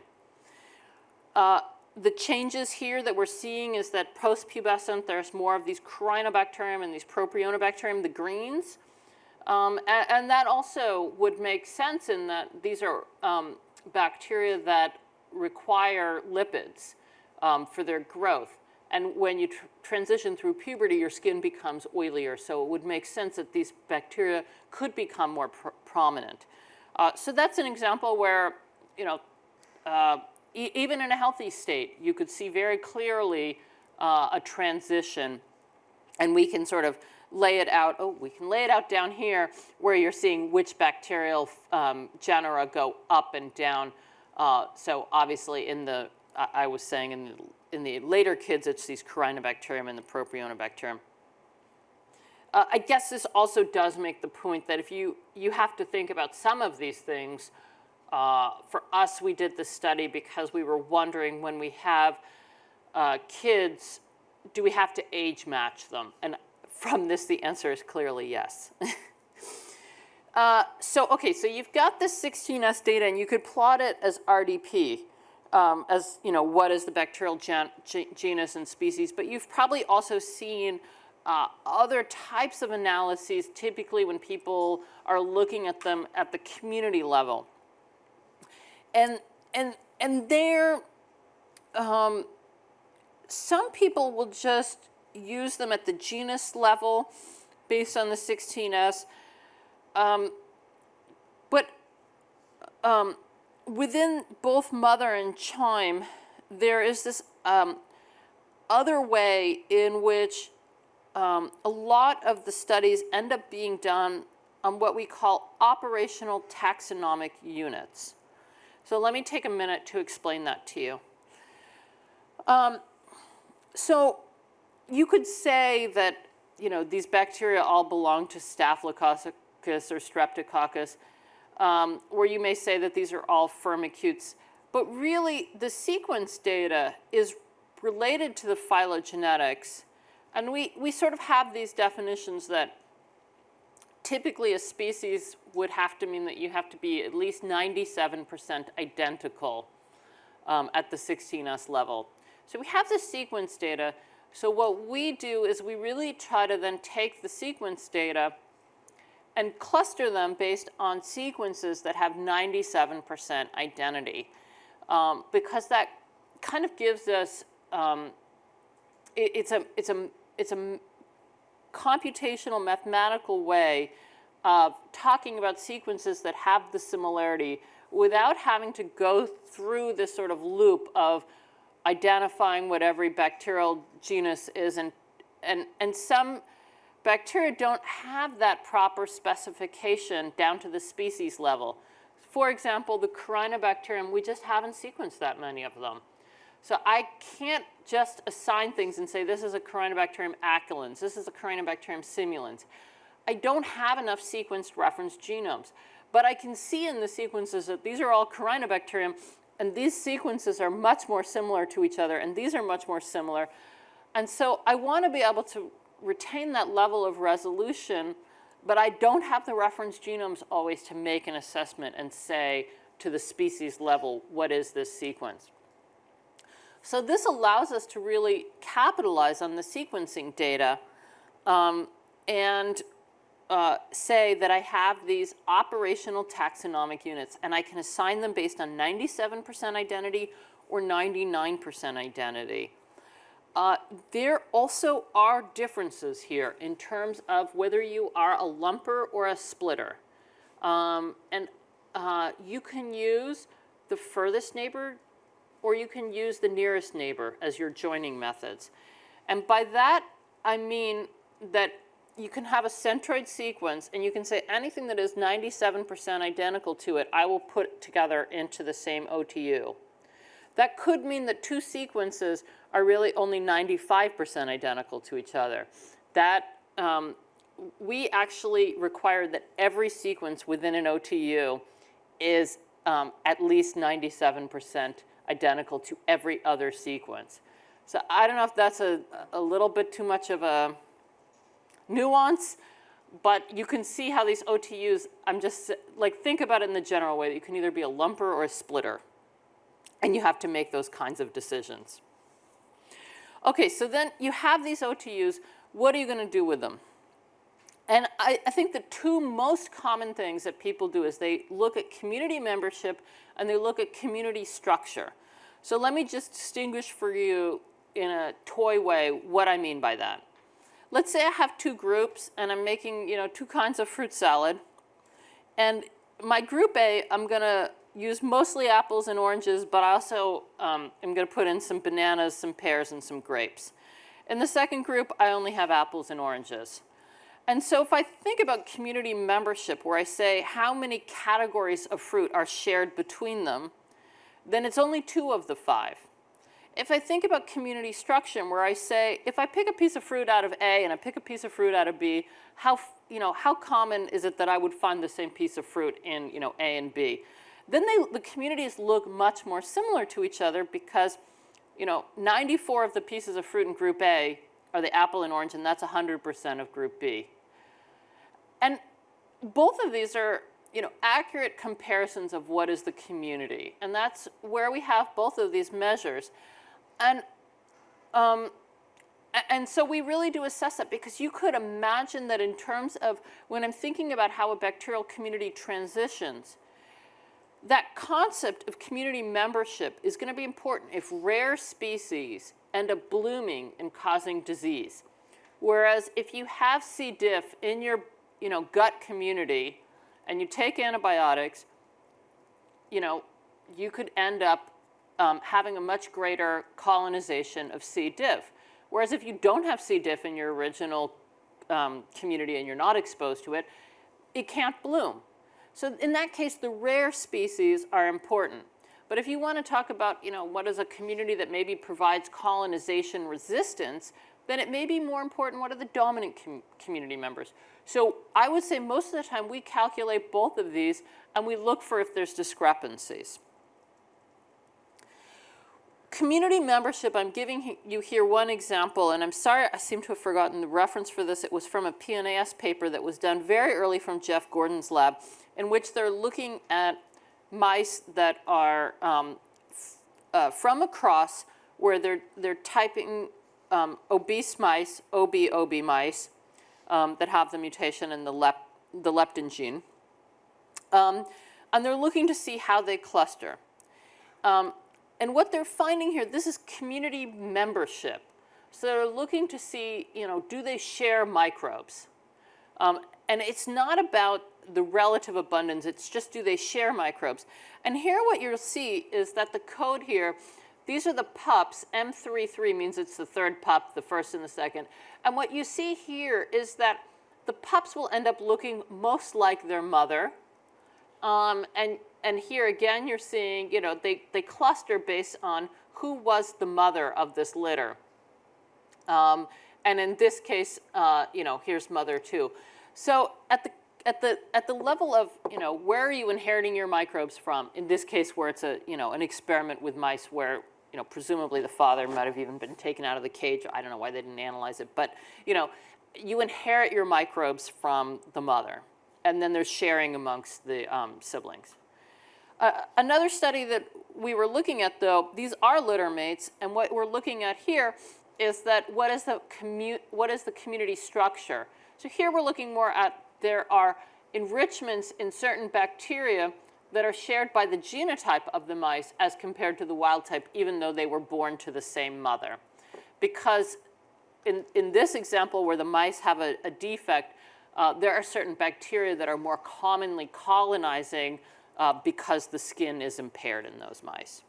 Uh, the changes here that we're seeing is that post-pubescent, there's more of these Corynebacterium and these Propionibacterium, the greens. Um, and, and, that also would make sense in that these are um, bacteria that require lipids um, for their growth. And when you tr transition through puberty, your skin becomes oilier. So it would make sense that these bacteria could become more pr prominent. Uh, so that's an example where, you know, uh, e even in a healthy state, you could see very clearly uh, a transition. And we can sort of lay it out, oh, we can lay it out down here where you're seeing which bacterial um, genera go up and down. Uh, so obviously in the, I, was saying in the in the later kids, it's these Corynebacterium and the Propionibacterium. Uh, I guess this also does make the point that if you, you have to think about some of these things, uh, for us, we did this study because we were wondering when we have uh, kids, do we have to age match them? And from this, the answer is clearly yes. Uh, so, okay, so you've got this 16S data and you could plot it as RDP um, as, you know, what is the bacterial gen genus and species, but you've probably also seen uh, other types of analyses, typically when people are looking at them at the community level. And, and, and there, um, some people will just use them at the genus level based on the 16S. Um, but um, within both mothur and QIIME, there is this um, other way in which um, a lot of the studies end up being done on what we call operational taxonomic units. So let me take a minute to explain that to you. Um, so you could say that you know these bacteria all belong to Staphylococcus or Streptococcus, um, where you may say that these are all firmicutes. But really, the sequence data is related to the phylogenetics. And we, we sort of have these definitions that typically a species would have to mean that you have to be at least 97% identical um, at the 16S level. So we have the sequence data. So what we do is we really try to then take the sequence data and cluster them based on sequences that have 97% identity. Um, because that kind of gives us, um, it, it's, a, it's, a, it's a computational mathematical way of talking about sequences that have the similarity without having to go through this sort of loop of identifying what every bacterial genus is and, and, and some Bacteria don't have that proper specification down to the species level. For example, the Corynebacterium, we just haven't sequenced that many of them. So I can't just assign things and say this is a Corynebacterium accolens, this is a Corynebacterium simulans. I don't have enough sequenced reference genomes. But I can see in the sequences that these are all Corynebacterium, and these sequences are much more similar to each other, and these are much more similar. And so I want to be able to retain that level of resolution, but I don't have the reference genomes always to make an assessment and say to the species level, what is this sequence? So this allows us to really capitalize on the sequencing data um, and uh, say that I have these operational taxonomic units and I can assign them based on 97% identity or 99% identity. Uh, there also are differences here in terms of whether you are a lumper or a splitter. Um, and uh, you can use the furthest neighbor or you can use the nearest neighbor as your joining methods. And by that, I mean that you can have a centroid sequence and you can say anything that is 97% identical to it, I will put together into the same OTU. That could mean that two sequences are really only 95% identical to each other. That um, we actually require that every sequence within an OTU is um, at least 97% identical to every other sequence. So I don't know if that's a, a little bit too much of a nuance, but you can see how these OTUs, I'm just, like, think about it in the general way that you can either be a lumper or a splitter, and you have to make those kinds of decisions. Okay, so then you have these OTUs, what are you gonna do with them? And I, I, think the two most common things that people do is they look at community membership and they look at community structure. So let me just distinguish for you in a toy way what I mean by that. Let's say I have two groups and I'm making, you know, two kinds of fruit salad. And my group A, I'm gonna use mostly apples and oranges, but I also um, am gonna put in some bananas, some pears, and some grapes. In the second group, I only have apples and oranges. And so if I think about community membership, where I say how many categories of fruit are shared between them, then it's only two of the five. If I think about community structure, where I say, if I pick a piece of fruit out of A and I pick a piece of fruit out of B, how, you know, how common is it that I would find the same piece of fruit in you know, A and B? Then they, the communities look much more similar to each other because you know, 94 of the pieces of fruit in group A are the apple and orange, and that's 100% of group B. And both of these are you know, accurate comparisons of what is the community. And that's where we have both of these measures. And, um, and so we really do assess that because you could imagine that in terms of when I'm thinking about how a bacterial community transitions, that concept of community membership is going to be important if rare species end up blooming and causing disease. Whereas if you have C. diff in your you know, gut community and you take antibiotics, you know, you could end up um, having a much greater colonization of C. diff. Whereas if you don't have C. diff in your original um, community and you're not exposed to it, it can't bloom. So in that case, the rare species are important. But if you want to talk about, you know, what is a community that maybe provides colonization resistance, then it may be more important what are the dominant com community members. So I would say most of the time we calculate both of these and we look for if there's discrepancies. Community membership, I'm giving you here one example, and I'm sorry I seem to have forgotten the reference for this. It was from a PNAS paper that was done very early from Jeff Gordon's lab, in which they're looking at mice that are um, uh, from a cross where they're, they're typing um, obese mice, OB, OB mice, um, that have the mutation in the, lep the leptin gene. Um, and they're looking to see how they cluster. Um, and what they're finding here, this is community membership. So they're looking to see, you know, do they share microbes? Um, and it's not about the relative abundance, it's just do they share microbes? And here what you'll see is that the code here these are the pups. M33 means it's the third pup, the first and the second. And what you see here is that the pups will end up looking most like their mother. Um, and, and here again, you're seeing, you know, they, they cluster based on who was the mother of this litter. Um, and in this case, uh, you know, here's mother two. So at the at the at the level of you know where are you inheriting your microbes from? In this case, where it's a you know an experiment with mice where you know, presumably the father might have even been taken out of the cage. I don't know why they didn't analyze it. But, you know, you inherit your microbes from the mother. And then there's sharing amongst the um, siblings. Uh, another study that we were looking at, though, these are litter mates. And what we're looking at here is that what is the, commu what is the community structure? So here we're looking more at there are enrichments in certain bacteria that are shared by the genotype of the mice as compared to the wild type, even though they were born to the same mother. Because in, in this example where the mice have a, a defect, uh, there are certain bacteria that are more commonly colonizing uh, because the skin is impaired in those mice.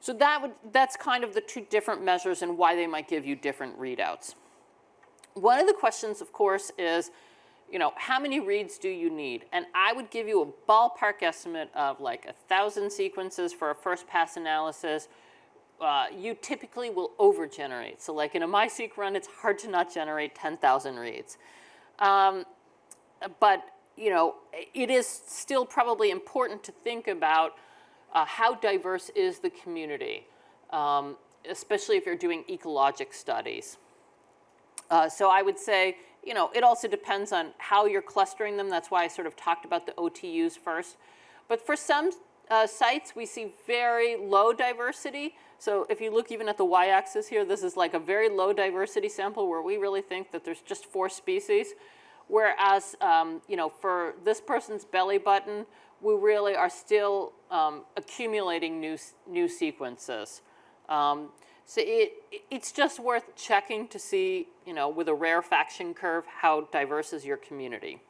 So that would, that's kind of the two different measures and why they might give you different readouts. One of the questions, of course, is you know, how many reads do you need? And I would give you a ballpark estimate of like a thousand sequences for a first pass analysis, uh, you typically will over-generate. So like in a MiSeq run, it's hard to not generate 10,000 reads. Um, but you know, it is still probably important to think about uh, how diverse is the community, um, especially if you're doing ecologic studies. Uh, so I would say, you know, it also depends on how you're clustering them. That's why I sort of talked about the OTUs first. But for some uh, sites, we see very low diversity. So if you look even at the y-axis here, this is like a very low diversity sample where we really think that there's just four species. Whereas, um, you know, for this person's belly button, we really are still um, accumulating new, new sequences. Um, so it, it's just worth checking to see, you know, with a rarefaction curve, how diverse is your community.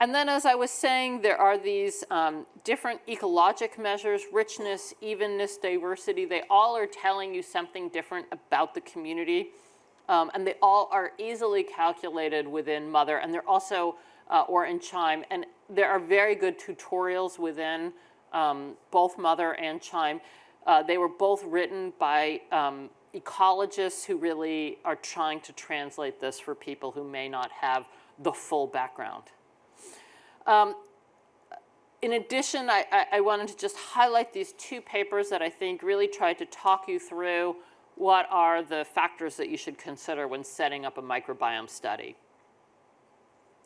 And then as I was saying, there are these um, different ecologic measures, richness, evenness, diversity. They all are telling you something different about the community. Um, and they all are easily calculated within mothur. And they're also, uh, or in QIIME. And there are very good tutorials within um, both mothur and QIIME. Uh, they were both written by um, ecologists who really are trying to translate this for people who may not have the full background. Um, in addition, I, I, I, wanted to just highlight these two papers that I think really tried to talk you through what are the factors that you should consider when setting up a microbiome study.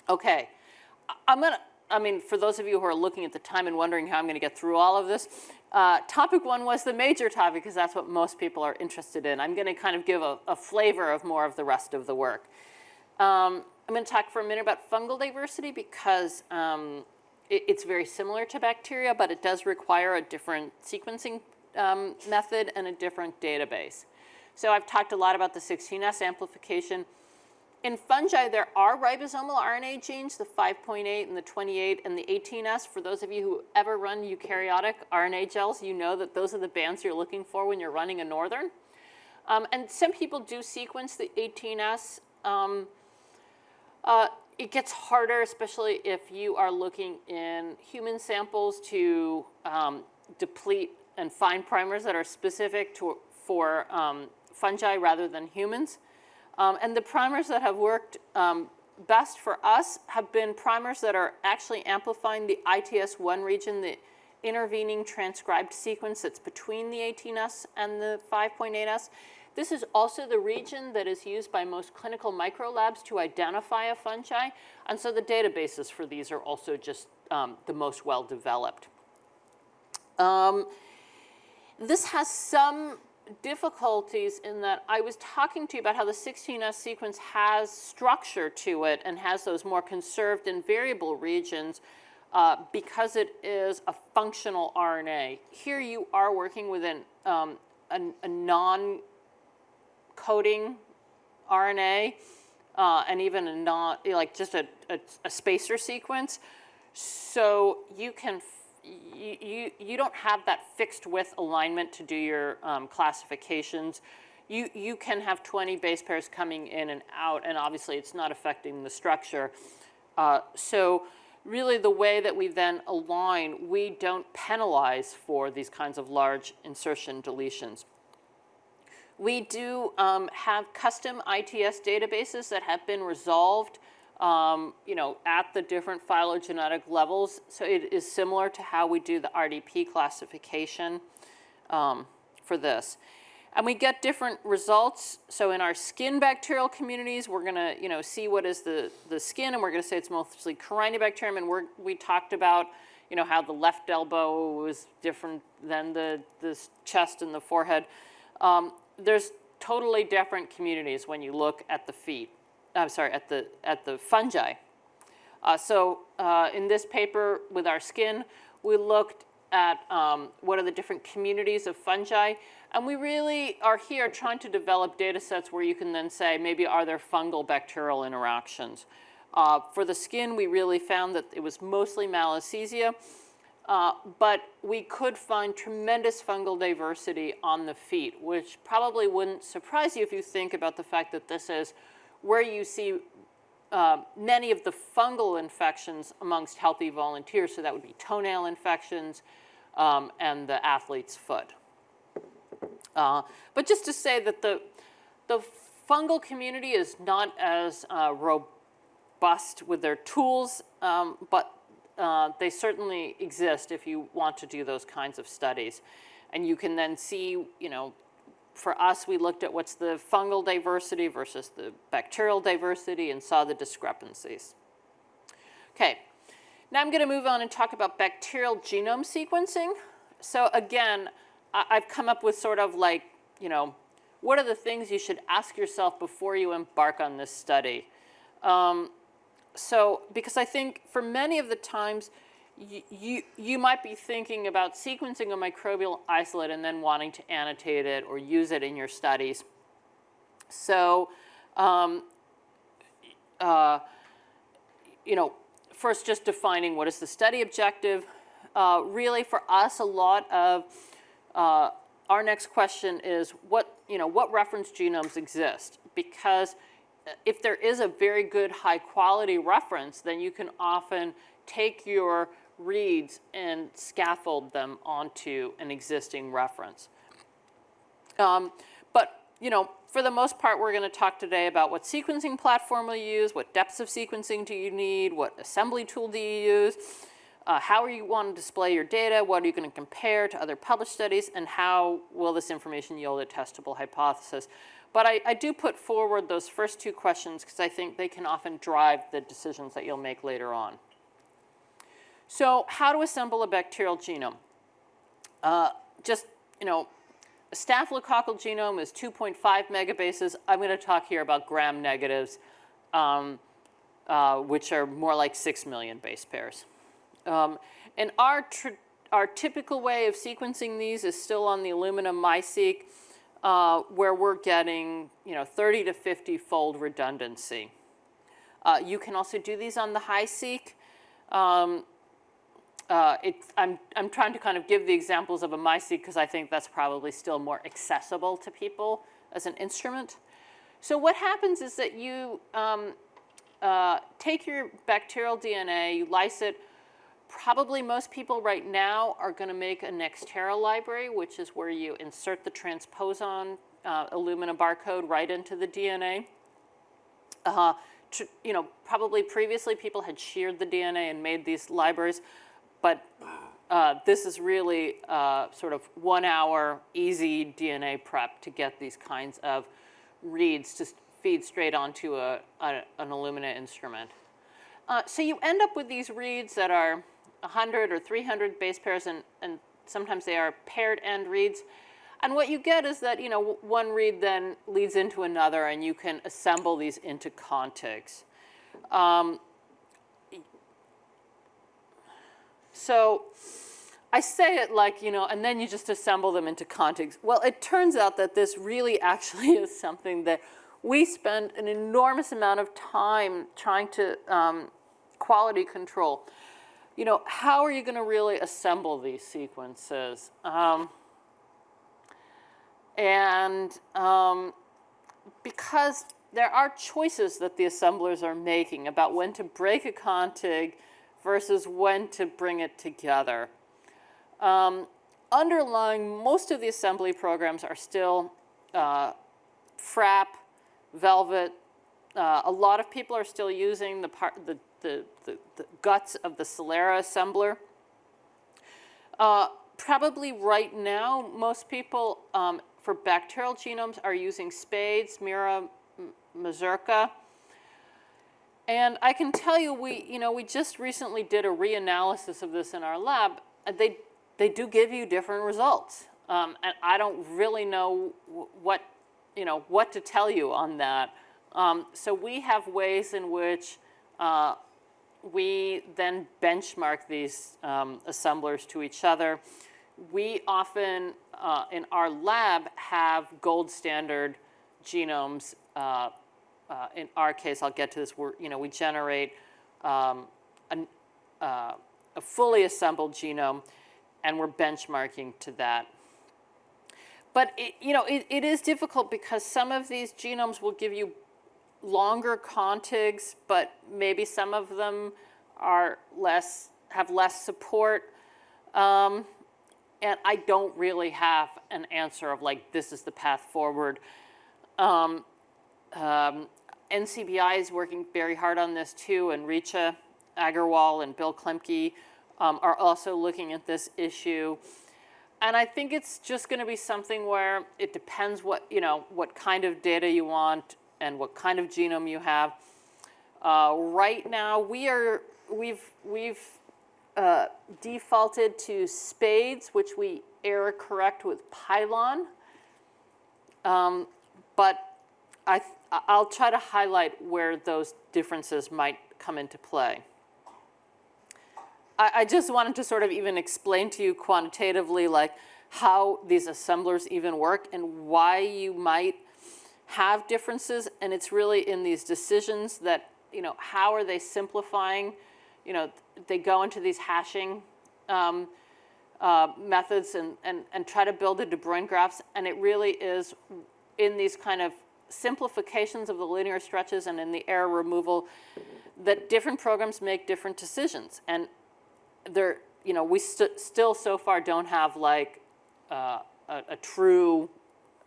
Okay, I'm gonna, I mean, for those of you who are looking at the time and wondering how I'm gonna get through all of this, uh, topic one was the major topic because that's what most people are interested in. I'm gonna kind of give a, a flavor of more of the rest of the work. Um, I'm gonna talk for a minute about fungal diversity because um, it, it's very similar to bacteria, but it does require a different sequencing um, method and a different database. So I've talked a lot about the 16S amplification. In fungi, there are ribosomal RNA genes, the 5.8 and the 28 and the 18S. For those of you who ever run eukaryotic RNA gels, you know that those are the bands you're looking for when you're running a northern. Um, and some people do sequence the 18S. Um, uh, it gets harder, especially if you are looking in human samples to um, deplete and find primers that are specific to, for um, fungi rather than humans. Um, and the primers that have worked um, best for us have been primers that are actually amplifying the ITS1 region, the intervening transcribed sequence that's between the 18S and the 5.8S. This is also the region that is used by most clinical microlabs to identify a fungi. And so the databases for these are also just um, the most well developed. Um, this has some difficulties in that I was talking to you about how the 16S sequence has structure to it and has those more conserved and variable regions uh, because it is a functional RNA. Here you are working with an, um, a, a non-coding RNA uh, and even a non, like just a, a, a spacer sequence. So you can you, you, don't have that fixed width alignment to do your um, classifications. You, you can have 20 base pairs coming in and out, and obviously it's not affecting the structure. Uh, so really the way that we then align, we don't penalize for these kinds of large insertion deletions. We do um, have custom ITS databases that have been resolved um, you know, at the different phylogenetic levels. So it is similar to how we do the RDP classification um, for this. And we get different results. So in our skin bacterial communities, we're gonna, you know, see what is the, the skin, and we're gonna say it's mostly Corynebacterium, and we're, we talked about, you know, how the left elbow was different than the, the chest and the forehead. Um, there's totally different communities when you look at the feet. I'm sorry, at the, at the fungi. Uh, so uh, in this paper with our skin, we looked at um, what are the different communities of fungi. And we really are here trying to develop data sets where you can then say, maybe are there fungal bacterial interactions? Uh, for the skin, we really found that it was mostly Malassezia, uh, but we could find tremendous fungal diversity on the feet, which probably wouldn't surprise you if you think about the fact that this is where you see uh, many of the fungal infections amongst healthy volunteers. So that would be toenail infections um, and the athlete's foot. Uh, but just to say that the, the fungal community is not as uh, robust with their tools, um, but uh, they certainly exist if you want to do those kinds of studies. And you can then see, you know, for us, we looked at what's the fungal diversity versus the bacterial diversity and saw the discrepancies. Okay, now I'm going to move on and talk about bacterial genome sequencing. So again, I've come up with sort of like, you know, what are the things you should ask yourself before you embark on this study? Um, so, because I think for many of the times, you, you, might be thinking about sequencing a microbial isolate and then wanting to annotate it or use it in your studies. So, um, uh, you know, first just defining what is the study objective. Uh, really for us, a lot of uh, our next question is what, you know, what reference genomes exist? Because if there is a very good high quality reference, then you can often take your reads and scaffold them onto an existing reference. Um, but, you know, for the most part, we're going to talk today about what sequencing platform you use, what depths of sequencing do you need, what assembly tool do you use, uh, how you want to display your data, what are you going to compare to other published studies, and how will this information yield a testable hypothesis. But I, I do put forward those first two questions because I think they can often drive the decisions that you'll make later on. So how to assemble a bacterial genome? Uh, just, you know, a staphylococcal genome is 2.5 megabases. I'm going to talk here about gram negatives, um, uh, which are more like 6 million base pairs. Um, and our, our typical way of sequencing these is still on the Illumina MiSeq, uh, where we're getting you know, 30 to 50 fold redundancy. Uh, you can also do these on the HiSeq. Um, uh, I'm, I'm trying to kind of give the examples of a MiSeq because I think that's probably still more accessible to people as an instrument. So what happens is that you um, uh, take your bacterial DNA, you lyse it, Probably most people right now are going to make a Nextera library, which is where you insert the transposon uh, Illumina barcode right into the DNA. Uh, to, you know, probably previously people had sheared the DNA and made these libraries, but uh, this is really uh, sort of one hour easy DNA prep to get these kinds of reads to feed straight onto a, a an Illumina instrument. Uh, so you end up with these reads that are 100 or 300 base pairs, and, and sometimes they are paired end reads. And what you get is that, you know, one read then leads into another, and you can assemble these into contigs. Um, so I say it like, you know, and then you just assemble them into contigs. Well, it turns out that this really actually is something that we spend an enormous amount of time trying to um, quality control you know, how are you going to really assemble these sequences? Um, and um, because there are choices that the assemblers are making about when to break a contig versus when to bring it together. Um, underlying most of the assembly programs are still uh, Phrap, Velvet. Uh, a lot of people are still using the, part, the the, the, the guts of the Celera assembler. Uh, probably right now, most people um, for bacterial genomes are using SPADES, Mira, MaSuRCA. And I can tell you, we, you know, we just recently did a reanalysis of this in our lab. They, they do give you different results. Um, and I don't really know what, you know, what to tell you on that. Um, so we have ways in which uh, we then benchmark these um, assemblers to each other. We often, uh, in our lab, have gold standard genomes. Uh, uh, in our case, I'll get to this, we're, you know, we generate um, an, uh, a fully assembled genome, and we're benchmarking to that. But, it, you know, it, it is difficult because some of these genomes will give you longer contigs, but maybe some of them are less, have less support. Um, and I don't really have an answer of like, this is the path forward. Um, um, NCBI is working very hard on this too, and Richa Agarwal and Bill Klimke um, are also looking at this issue. And I think it's just going to be something where it depends what, you know, what kind of data you want and what kind of genome you have. Uh, right now, we are, we've, we've uh, defaulted to spades, which we error correct with Pilon. Um, but I, I'll try to highlight where those differences might come into play. I, I just wanted to sort of even explain to you quantitatively like how these assemblers even work and why you might have differences. And it's really in these decisions that, you know, how are they simplifying? You know, they go into these hashing um, uh, methods and, and, and try to build the De Bruijn graphs. And it really is in these kind of simplifications of the linear stretches and in the error removal that different programs make different decisions. And there, you know, we st still so far don't have like uh, a, a true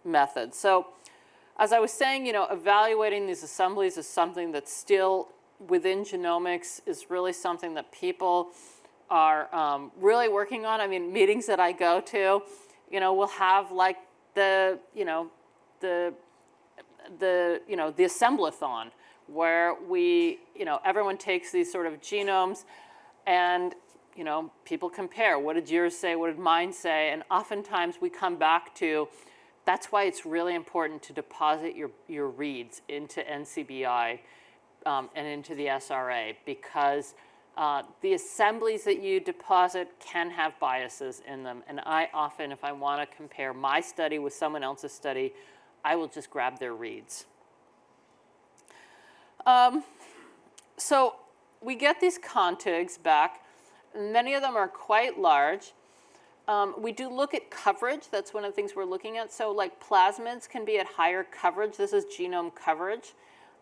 method. So as I was saying, you know, evaluating these assemblies is something that's still within genomics is really something that people are um, really working on. I mean, meetings that I go to, you know, will have like the, you know, the, the, you know, the assemblathon where we, you know, everyone takes these sort of genomes and, you know, people compare. What did yours say? What did mine say? And oftentimes we come back to, that's why it's really important to deposit your, your reads into NCBI um, and into the SRA because uh, the assemblies that you deposit can have biases in them. And I often, if I want to compare my study with someone else's study, I will just grab their reads. Um, so we get these contigs back. Many of them are quite large. Um, we do look at coverage. That's one of the things we're looking at. So like plasmids can be at higher coverage. This is genome coverage.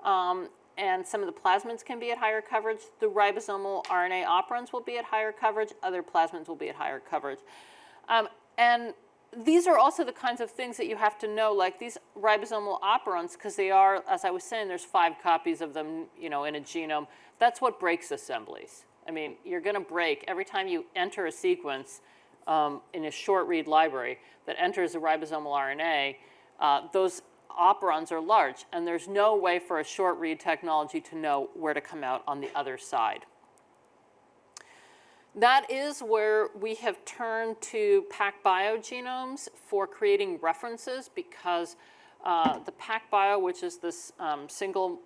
Um, and some of the plasmids can be at higher coverage. The ribosomal RNA operons will be at higher coverage. Other plasmids will be at higher coverage. Um, and these are also the kinds of things that you have to know, like these ribosomal operons, because they are, as I was saying, there's five copies of them, you know, in a genome. That's what breaks assemblies. I mean, you're going to break every time you enter a sequence um, in a short read library that enters a ribosomal RNA. Uh, those operons are large, and there's no way for a short read technology to know where to come out on the other side. That is where we have turned to PacBio genomes for creating references because uh, the PacBio, which is this um, single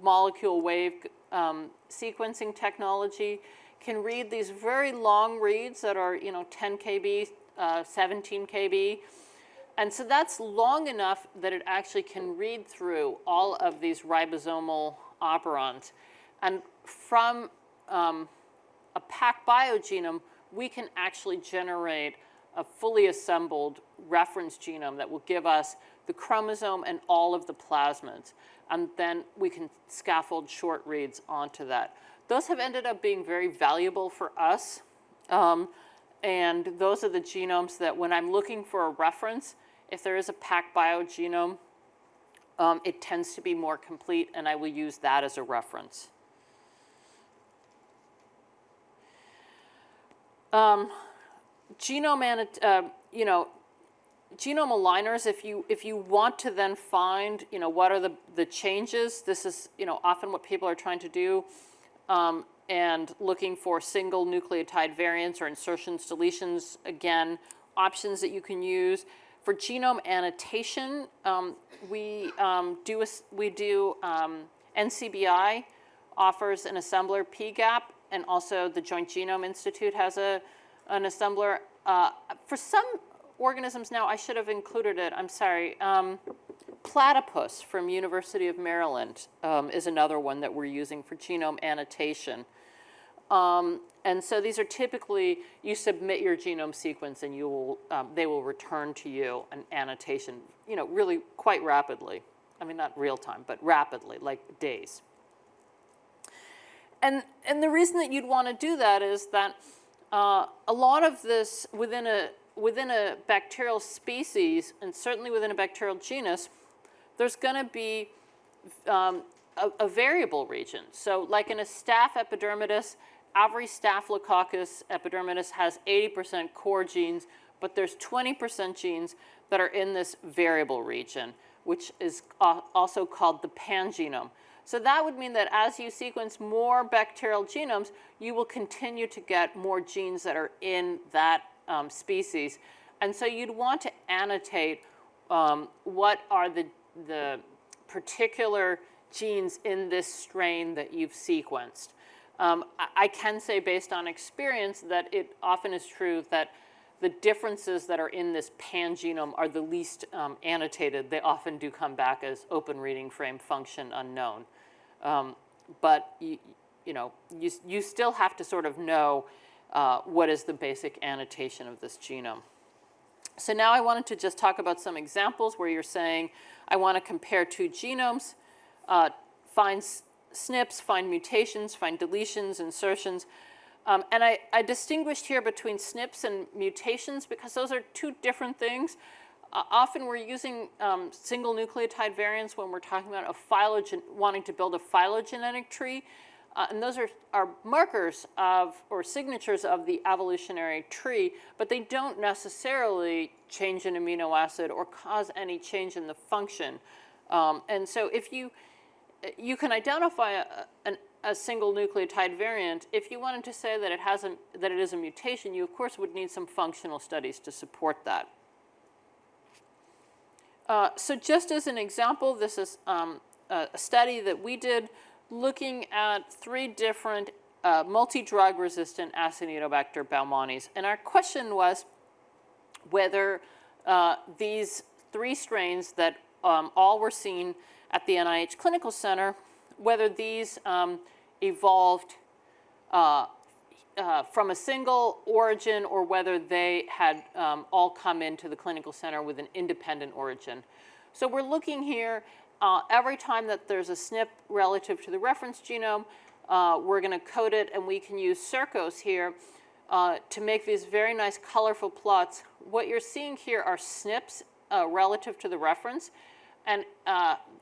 molecule wave um, sequencing technology, can read these very long reads that are, you know, 10 kb, uh, 17 kb, and so that's long enough that it actually can read through all of these ribosomal operons. And from um, a PacBio biogenome, we can actually generate a fully assembled reference genome that will give us the chromosome and all of the plasmids. And then we can scaffold short reads onto that. Those have ended up being very valuable for us. Um, and those are the genomes that when I'm looking for a reference, if there is a PacBio biogenome, um, it tends to be more complete and I will use that as a reference. Um, genome, uh, you know, genome aligners, if you, if you want to then find, you know, what are the, the changes, this is, you know, often what people are trying to do, um, and looking for single nucleotide variants or insertions, deletions, again, options that you can use. For genome annotation, um, we, um, do, a, we do um, NCBI offers an assembler PGAP and also the Joint Genome Institute has a, an assembler. Uh, for some organisms now, I should have included it, I'm sorry. Um, platypus from University of Maryland um, is another one that we're using for genome annotation. Um, and so these are typically, you submit your genome sequence and you will, um, they will return to you an annotation, you know, really quite rapidly. I mean, not real time, but rapidly, like days. And, and the reason that you'd want to do that is that uh, a lot of this within a, within a bacterial species, and certainly within a bacterial genus, there's going to be um, a, a, variable region. So like in a staph epidermidis, every Staphylococcus epidermidis has 80% core genes, but there's 20% genes that are in this variable region, which is also called the pangenome. So that would mean that as you sequence more bacterial genomes, you will continue to get more genes that are in that um, species. And so you'd want to annotate um, what are the, the particular genes in this strain that you've sequenced. Um, I, I can say based on experience that it often is true that the differences that are in this pangenome are the least um, annotated. They often do come back as open reading frame function unknown. Um, but you, you know, you, you still have to sort of know uh, what is the basic annotation of this genome. So now I wanted to just talk about some examples where you're saying, I want to compare two genomes, uh, find SNPs, find mutations, find deletions, insertions. Um, and I, I, distinguished here between SNPs and mutations because those are two different things. Uh, often we're using um, single nucleotide variants when we're talking about a phylogen wanting to build a phylogenetic tree. Uh, and those are, are markers of, or signatures of the evolutionary tree, but they don't necessarily change an amino acid or cause any change in the function. Um, and so if you, you can identify a, an, a single nucleotide variant, if you wanted to say that it, has a, that it is a mutation, you of course would need some functional studies to support that. Uh, so just as an example, this is um, a study that we did looking at three different uh, multi-drug resistant Acinetobacter baumannii. And our question was whether uh, these three strains that um, all were seen at the NIH Clinical Center, whether these um, evolved uh, uh, from a single origin or whether they had um, all come into the clinical center with an independent origin. So we're looking here uh, every time that there's a SNP relative to the reference genome, uh, we're going to code it, and we can use Circos here uh, to make these very nice colorful plots. What you're seeing here are SNPs uh, relative to the reference, and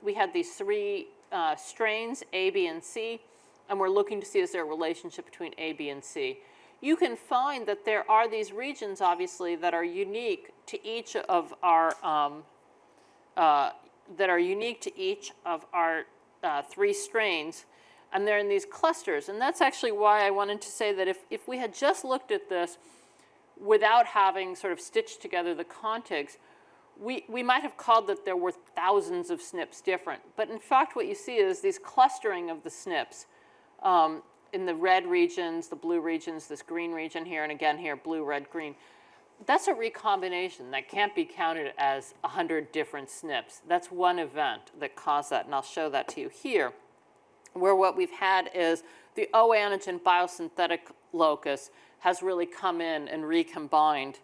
we had these three uh, strains, A, B, and C, and we're looking to see is there a relationship between A, B, and C. You can find that there are these regions, obviously, that are unique to each of our um, uh, that are unique to each of our uh, three strains, and they're in these clusters. And that's actually why I wanted to say that if, if we had just looked at this without having sort of stitched together the contigs, we, we might have called that there were thousands of SNPs different. But in fact, what you see is these clustering of the SNPs um, in the red regions, the blue regions, this green region here, and again here, blue, red, green that's a recombination that can't be counted as 100 different SNPs. That's one event that caused that, and I'll show that to you here, where what we've had is the O antigen biosynthetic locus has really come in and recombined.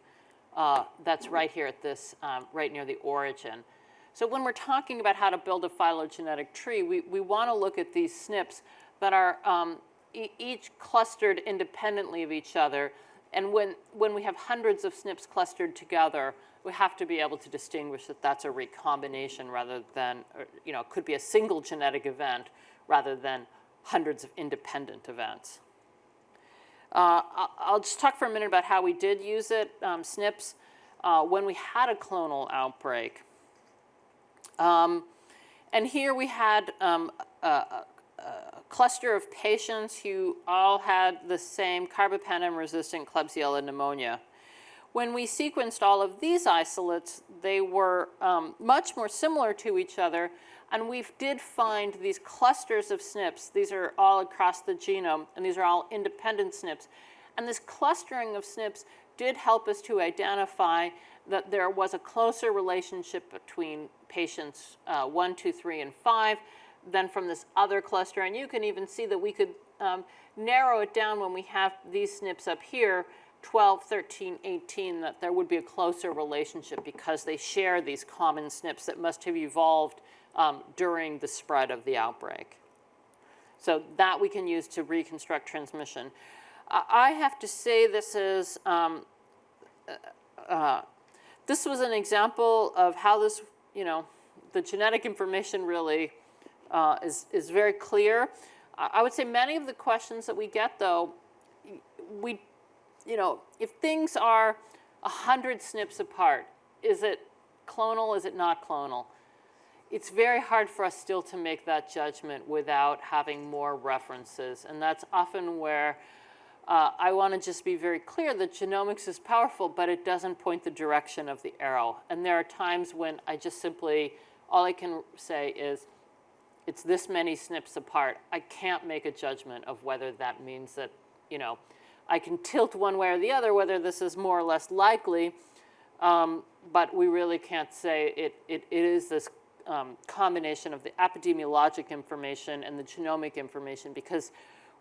Uh, that's right here at this, um, right near the origin. So when we're talking about how to build a phylogenetic tree, we, we want to look at these SNPs that are um, e each clustered independently of each other and when, when we have hundreds of SNPs clustered together, we have to be able to distinguish that that's a recombination rather than, or, you know, it could be a single genetic event rather than hundreds of independent events. Uh, I'll just talk for a minute about how we did use it, um, SNPs, uh, when we had a clonal outbreak. Um, and here we had um, a, a cluster of patients who all had the same carbapenem-resistant Klebsiella pneumonia. When we sequenced all of these isolates, they were um, much more similar to each other, and we did find these clusters of SNPs. These are all across the genome, and these are all independent SNPs. And this clustering of SNPs did help us to identify that there was a closer relationship between patients uh, 1, 2, 3, and 5, than from this other cluster. And you can even see that we could um, narrow it down when we have these SNPs up here, 12, 13, 18, that there would be a closer relationship because they share these common SNPs that must have evolved um, during the spread of the outbreak. So that we can use to reconstruct transmission. I have to say this is um, uh, this was an example of how this, you know, the genetic information really uh, is, is very clear. I I would say many of the questions that we get, though, we, you know, if things are 100 SNPs apart, is it clonal, is it not clonal? It's very hard for us still to make that judgment without having more references. And that's often where uh, I want to just be very clear that genomics is powerful, but it doesn't point the direction of the arrow. And there are times when I just simply, all I can say is, it's this many SNPs apart. I can't make a judgment of whether that means that, you know, I can tilt one way or the other, whether this is more or less likely, um, but we really can't say it, it, it is this um, combination of the epidemiologic information and the genomic information because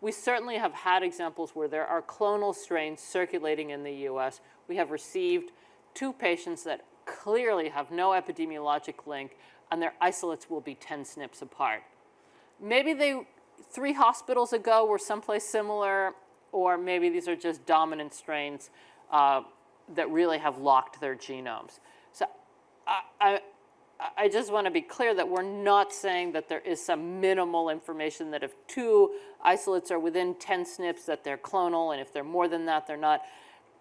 we certainly have had examples where there are clonal strains circulating in the US. We have received two patients that clearly have no epidemiologic link and their isolates will be 10 SNPs apart. Maybe they, three hospitals ago were someplace similar, or maybe these are just dominant strains uh, that really have locked their genomes. So I, I, I just want to be clear that we're not saying that there is some minimal information that if two isolates are within 10 SNPs that they're clonal, and if they're more than that, they're not.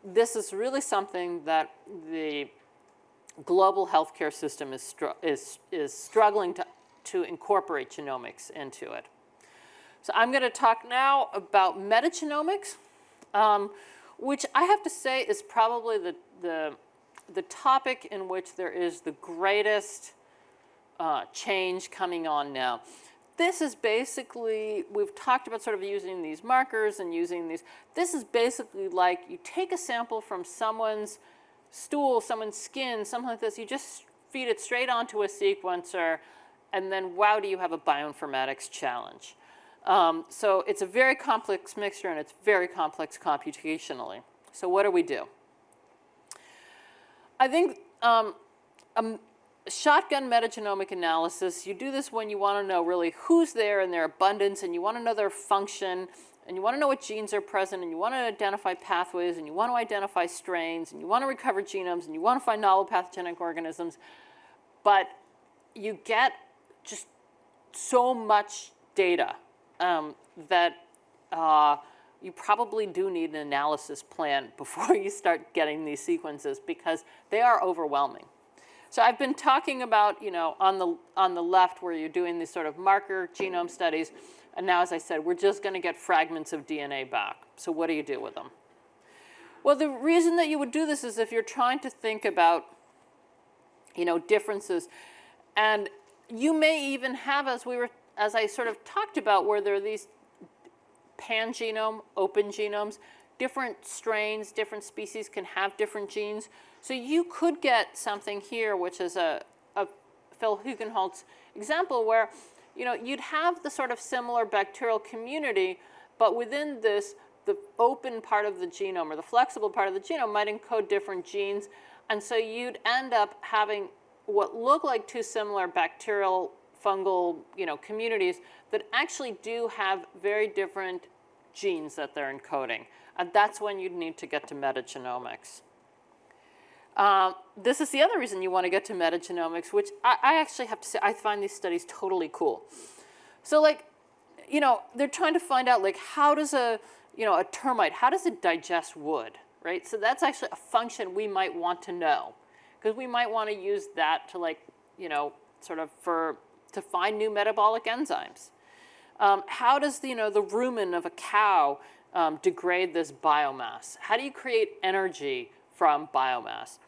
This is really something that the global healthcare system is, str is, is struggling to, to incorporate genomics into it. So I'm going to talk now about metagenomics, um, which I have to say is probably the, the, the topic in which there is the greatest uh, change coming on now. This is basically, we've talked about sort of using these markers and using these. This is basically like you take a sample from someone's stool, someone's skin, something like this, you just feed it straight onto a sequencer, and then wow, do you have a bioinformatics challenge. Um, so it's a very complex mixture, and it's very complex computationally. So what do we do? I think um, a shotgun metagenomic analysis, you do this when you want to know really who's there and their abundance, and you want to know their function, and you want to know what genes are present, and you want to identify pathways, and you want to identify strains, and you want to recover genomes, and you want to find novel pathogenic organisms, but you get just so much data um, that uh, you probably do need an analysis plan before you start getting these sequences because they are overwhelming. So I've been talking about, you know, on the, on the left where you're doing these sort of marker genome studies, and now, as I said, we're just going to get fragments of DNA back. So what do you do with them? Well, the reason that you would do this is if you're trying to think about, you know, differences. And you may even have, as we were, as I sort of talked about, where there are these pan-genome, open genomes, different strains, different species can have different genes. So you could get something here, which is a, a Phil Hugenholtz example where you know, you'd have the sort of similar bacterial community, but within this, the open part of the genome or the flexible part of the genome might encode different genes. And so you'd end up having what look like two similar bacterial fungal you know, communities that actually do have very different genes that they're encoding. And that's when you'd need to get to metagenomics. Uh, this is the other reason you want to get to metagenomics, which I, I, actually have to say, I find these studies totally cool. So like, you know, they're trying to find out like, how does a, you know, a termite, how does it digest wood, right? So that's actually a function we might want to know because we might want to use that to like, you know, sort of for, to find new metabolic enzymes. Um, how does, the, you know, the rumen of a cow um, degrade this biomass? How do you create energy from biomass?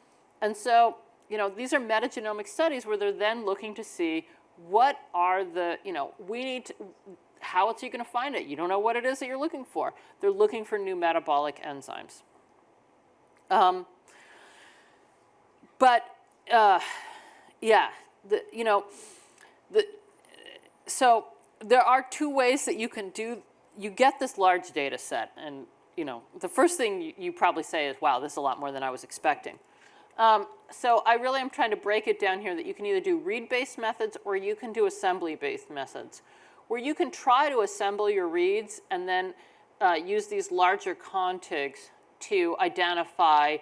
And so, you know, these are metagenomic studies where they're then looking to see what are the, you know, we need to, how else are you going to find it? You don't know what it is that you're looking for. They're looking for new metabolic enzymes. Um, but, uh, yeah, the, you know, the, so there are two ways that you can do, you get this large data set. And, you know, the first thing you, you probably say is, wow, this is a lot more than I was expecting. Um, so I really am trying to break it down here that you can either do read-based methods or you can do assembly-based methods, where you can try to assemble your reads and then uh, use these larger contigs to identify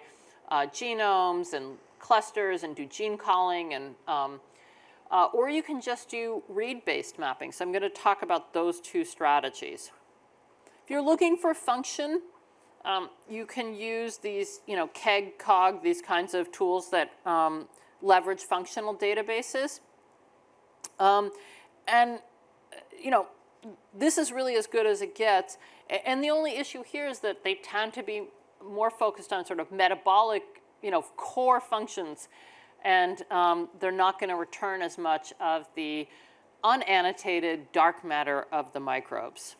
uh, genomes and clusters and do gene calling and um, uh, or you can just do read-based mapping. So I'm going to talk about those two strategies. If you're looking for function, um, you can use these, you know, KEGG, COG, these kinds of tools that um, leverage functional databases. Um, and, you know, this is really as good as it gets. And the only issue here is that they tend to be more focused on sort of metabolic, you know, core functions. And um, they're not going to return as much of the unannotated dark matter of the microbes.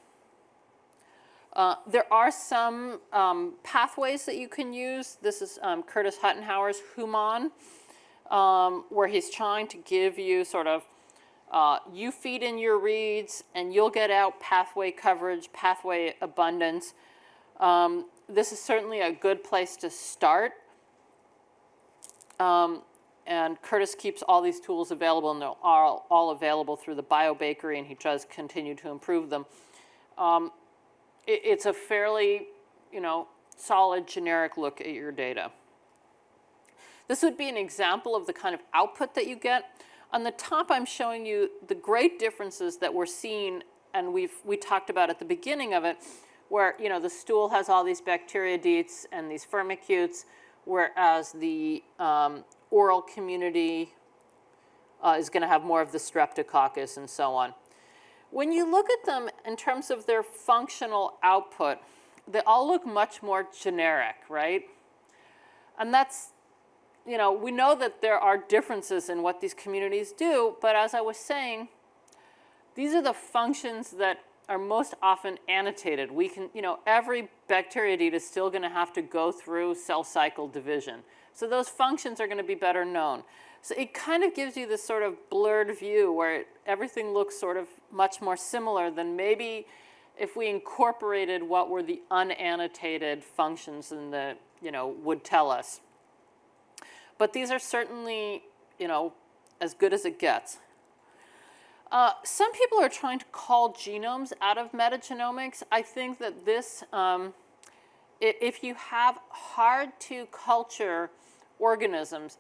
Uh, there are some um, pathways that you can use. This is um, Curtis Huttenhower's HUMAnN, um, where he's trying to give you sort of, uh, you feed in your reads and you'll get out pathway coverage, pathway abundance. Um, this is certainly a good place to start. Um, and Curtis keeps all these tools available and they're all, all available through the BioBakery and he does continue to improve them. Um, it, it's a fairly, you know, solid generic look at your data. This would be an example of the kind of output that you get. On the top, I'm showing you the great differences that we're seeing, and we've we talked about at the beginning of it, where you know the stool has all these bacteroidetes and these firmicutes, whereas the um, oral community uh, is going to have more of the streptococcus and so on. When you look at them in terms of their functional output, they all look much more generic, right? And that's, you know, we know that there are differences in what these communities do, but as I was saying, these are the functions that are most often annotated. We can, you know, every bacteroidete is still going to have to go through cell cycle division. So those functions are going to be better known. So it kind of gives you this sort of blurred view where it, everything looks sort of much more similar than maybe if we incorporated what were the unannotated functions in the, you know, would tell us. But these are certainly, you know, as good as it gets. Uh, some people are trying to call genomes out of metagenomics. I think that this, um, if you have hard to culture organisms,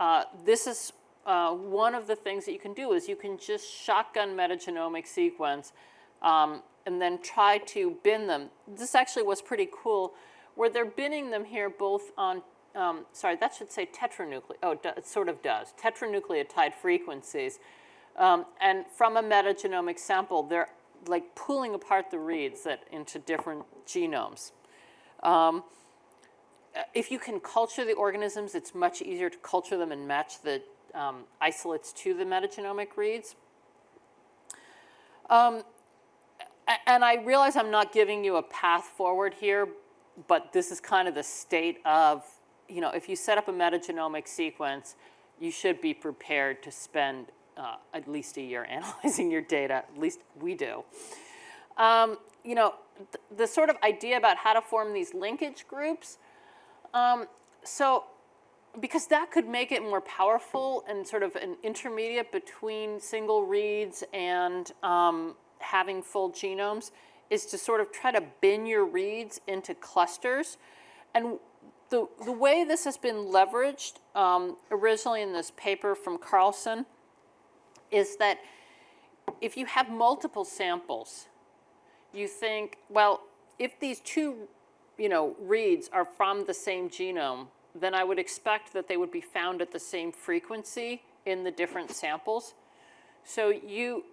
uh, this is uh, one of the things that you can do is you can just shotgun metagenomic sequence um, and then try to bin them. This actually was pretty cool where they're binning them here both on, um, sorry, that should say tetranucleotide, oh, it sort of does, tetranucleotide frequencies. Um, and from a metagenomic sample, they're like pulling apart the reads that into different genomes. Um, uh, if you can culture the organisms, it's much easier to culture them and match the um, isolates to the metagenomic reads. Um, and I realize I'm not giving you a path forward here, but this is kind of the state of, you know, if you set up a metagenomic sequence, you should be prepared to spend uh, at least a year analyzing your data, at least we do. Um, you know, th the sort of idea about how to form these linkage groups, um, so because that could make it more powerful and sort of an intermediate between single reads and um, having full genomes is to sort of try to bin your reads into clusters. And the, the way this has been leveraged um, originally in this paper from Carlson is that if you have multiple samples, you think, well, if these two you know, reads are from the same genome, then I would expect that they would be found at the same frequency in the different samples. So you,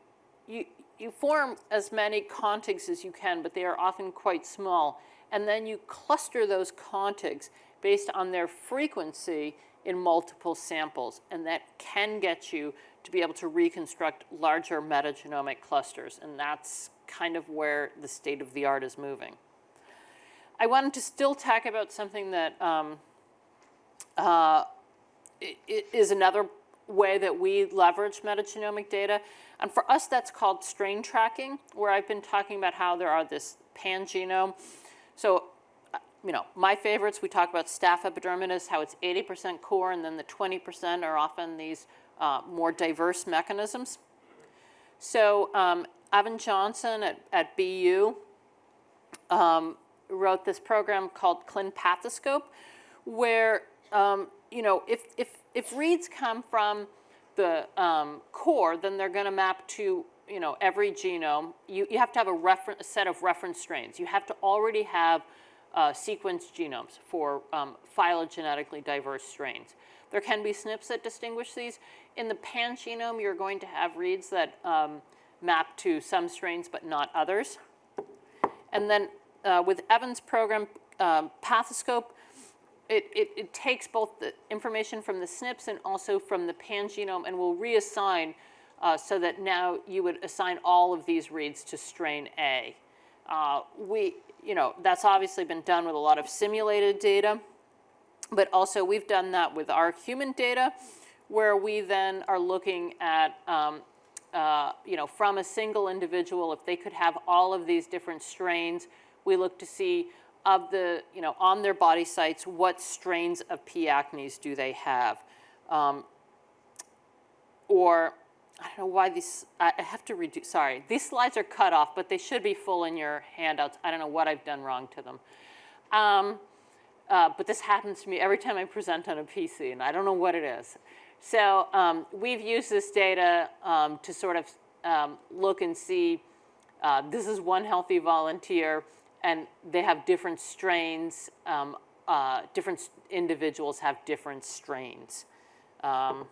you, you form as many contigs as you can, but they are often quite small. And then you cluster those contigs based on their frequency in multiple samples. And that can get you to be able to reconstruct larger metagenomic clusters. And that's kind of where the state of the art is moving. I wanted to still talk about something that um, uh, is another way that we leverage metagenomic data. And for us, that's called strain tracking, where I've been talking about how there are this pangenome. So, uh, you know, my favorites, we talk about staph epidermidis, how it's 80% core, and then the 20% are often these uh, more diverse mechanisms. So um, Evan Johnson at, at BU um, wrote this program called ClinPathoscope, where um, you know, if, if, if reads come from the um, core, then they're going to map to, you know, every genome. You, you have to have a, refer- a set of reference strains. You have to already have uh, sequenced genomes for um, phylogenetically diverse strains. There can be SNPs that distinguish these. In the pangenome, you're going to have reads that um, map to some strains but not others. And then uh, with Evan's program, um, Pathoscope, it, it, it, takes both the information from the SNPs and also from the pangenome and will reassign uh, so that now you would assign all of these reads to strain A. Uh, we, you know, that's obviously been done with a lot of simulated data, but also we've done that with our human data where we then are looking at, um, uh, you know, from a single individual, if they could have all of these different strains, we look to see of the, you know, on their body sites, what strains of P. acnes do they have? Um, or, I don't know why these, I have to redo, sorry, these slides are cut off, but they should be full in your handouts. I don't know what I've done wrong to them. Um, uh, but this happens to me every time I present on a PC, and I don't know what it is. So um, we've used this data um, to sort of um, look and see, uh, this is one healthy volunteer, and they have different strains. Um, uh, different individuals have different strains. Um,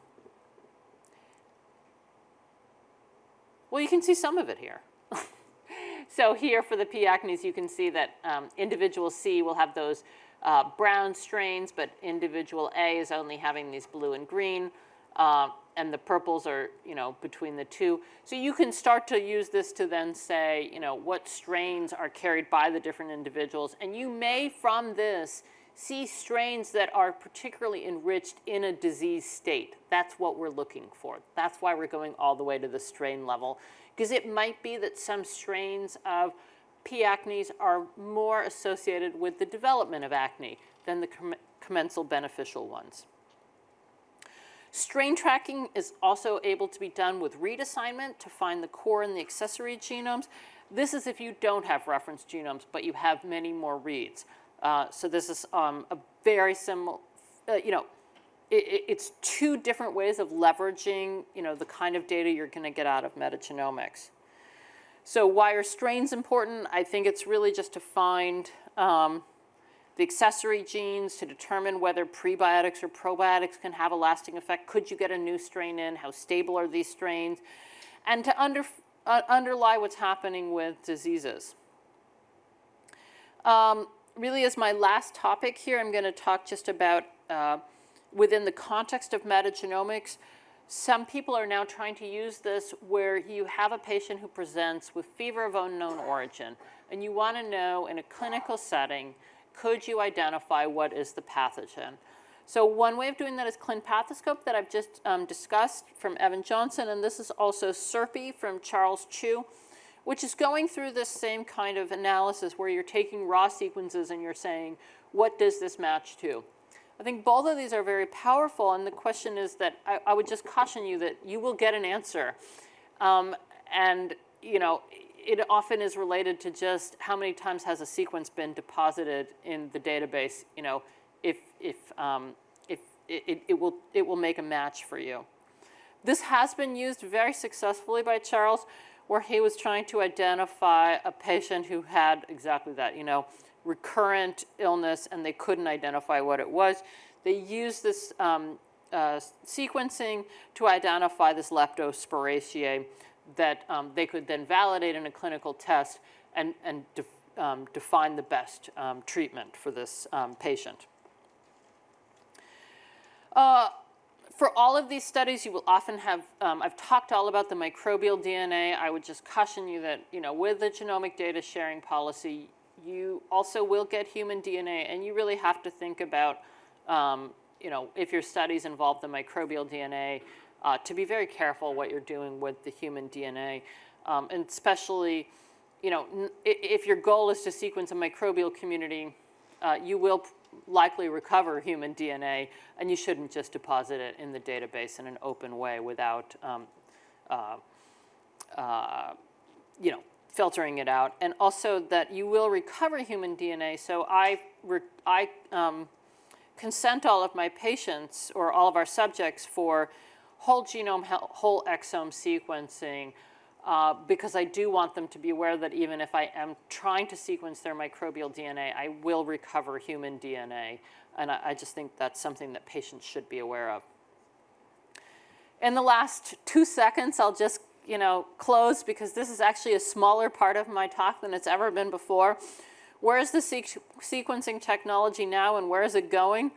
well, you can see some of it here. so here for the P. acnes, you can see that um, individual C will have those uh, brown strains, but individual A is only having these blue and green. Uh, and the purples are, you know, between the two. So you can start to use this to then say, you know, what strains are carried by the different individuals. And you may, from this, see strains that are particularly enriched in a disease state. That's what we're looking for. That's why we're going all the way to the strain level. Because it might be that some strains of P. acnes are more associated with the development of acne than the commensal beneficial ones. Strain tracking is also able to be done with read assignment to find the core and the accessory genomes. This is if you don't have reference genomes, but you have many more reads. Uh, so this is um, a very similar, uh, you know, it, it's two different ways of leveraging, you know, the kind of data you're going to get out of metagenomics. So why are strains important? I think it's really just to find um, the accessory genes to determine whether prebiotics or probiotics can have a lasting effect. Could you get a new strain in? How stable are these strains? And to under, uh, underlie what's happening with diseases. Um, really as my last topic here, I'm going to talk just about uh, within the context of metagenomics, some people are now trying to use this where you have a patient who presents with fever of unknown origin, and you want to know in a clinical setting could you identify what is the pathogen? So one way of doing that is ClinPathoscope that I've just um, discussed from Evan Johnson, and this is also SURPI from Charles Chiu, which is going through this same kind of analysis where you're taking raw sequences and you're saying, what does this match to? I think both of these are very powerful, and the question is that I, I would just caution you that you will get an answer. Um, and, you know, it often is related to just how many times has a sequence been deposited in the database, you know, if, if, um, if it, it, will, it will make a match for you. This has been used very successfully by Charles, where he was trying to identify a patient who had exactly that, you know, recurrent illness, and they couldn't identify what it was. They used this um, uh, sequencing to identify this leptospiraceae that um, they could then validate in a clinical test and, and def, um, define the best um, treatment for this um, patient. Uh, for all of these studies, you will often have, um, I've talked all about the microbial DNA. I would just caution you that, you know, with the genomic data sharing policy, you also will get human DNA, and you really have to think about, um, you know, if your studies involve the microbial DNA, uh, to be very careful what you're doing with the human DNA, um, and especially, you know, if your goal is to sequence a microbial community, uh, you will likely recover human DNA, and you shouldn't just deposit it in the database in an open way without, um, uh, uh, you know, filtering it out. And also that you will recover human DNA. So I, I um, consent all of my patients or all of our subjects for whole genome, whole exome sequencing uh, because I do want them to be aware that even if I am trying to sequence their microbial DNA, I will recover human DNA. And I, I just think that's something that patients should be aware of. In the last two seconds, I'll just you know, close because this is actually a smaller part of my talk than it's ever been before. Where is the sequ sequencing technology now and where is it going?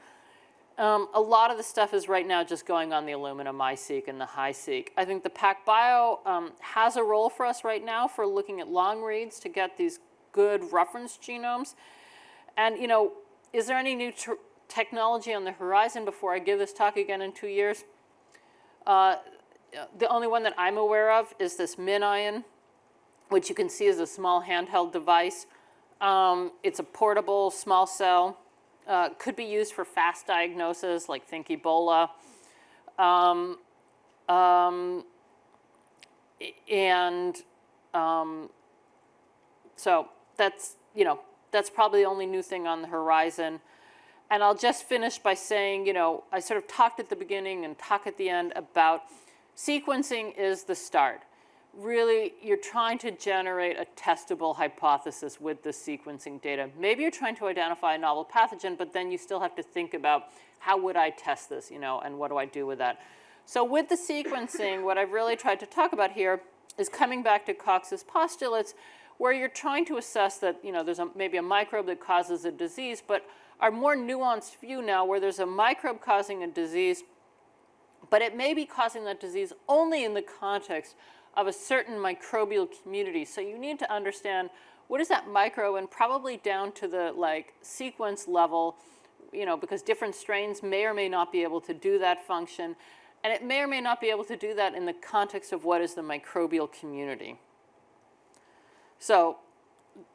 Um, a lot of the stuff is right now just going on the Illumina MiSeq and the HiSeq. I think the PacBio um, has a role for us right now for looking at long reads to get these good reference genomes. And, you know, is there any new technology on the horizon before I give this talk again in two years? Uh, the only one that I'm aware of is this MinION, which you can see is a small handheld device. Um, it's a portable small cell. Uh, could be used for fast diagnosis, like think Ebola. Um, um, and um, so that's, you know, that's probably the only new thing on the horizon. And I'll just finish by saying, you know, I sort of talked at the beginning and talk at the end about sequencing is the start. Really, you're trying to generate a testable hypothesis with the sequencing data. Maybe you're trying to identify a novel pathogen, but then you still have to think about how would I test this, you know, and what do I do with that. So with the sequencing, what I've really tried to talk about here is coming back to Koch's postulates, where you're trying to assess that, you know, there's a, maybe a microbe that causes a disease, but our more nuanced view now where there's a microbe causing a disease, but it may be causing that disease only in the context of a certain microbial community. So you need to understand what is that micro and probably down to the like sequence level, you know, because different strains may or may not be able to do that function. And it may or may not be able to do that in the context of what is the microbial community. So,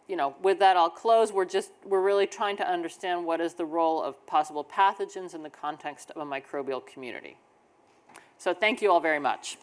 you know, with that I'll close. We're just, we're really trying to understand what is the role of possible pathogens in the context of a microbial community. So thank you all very much.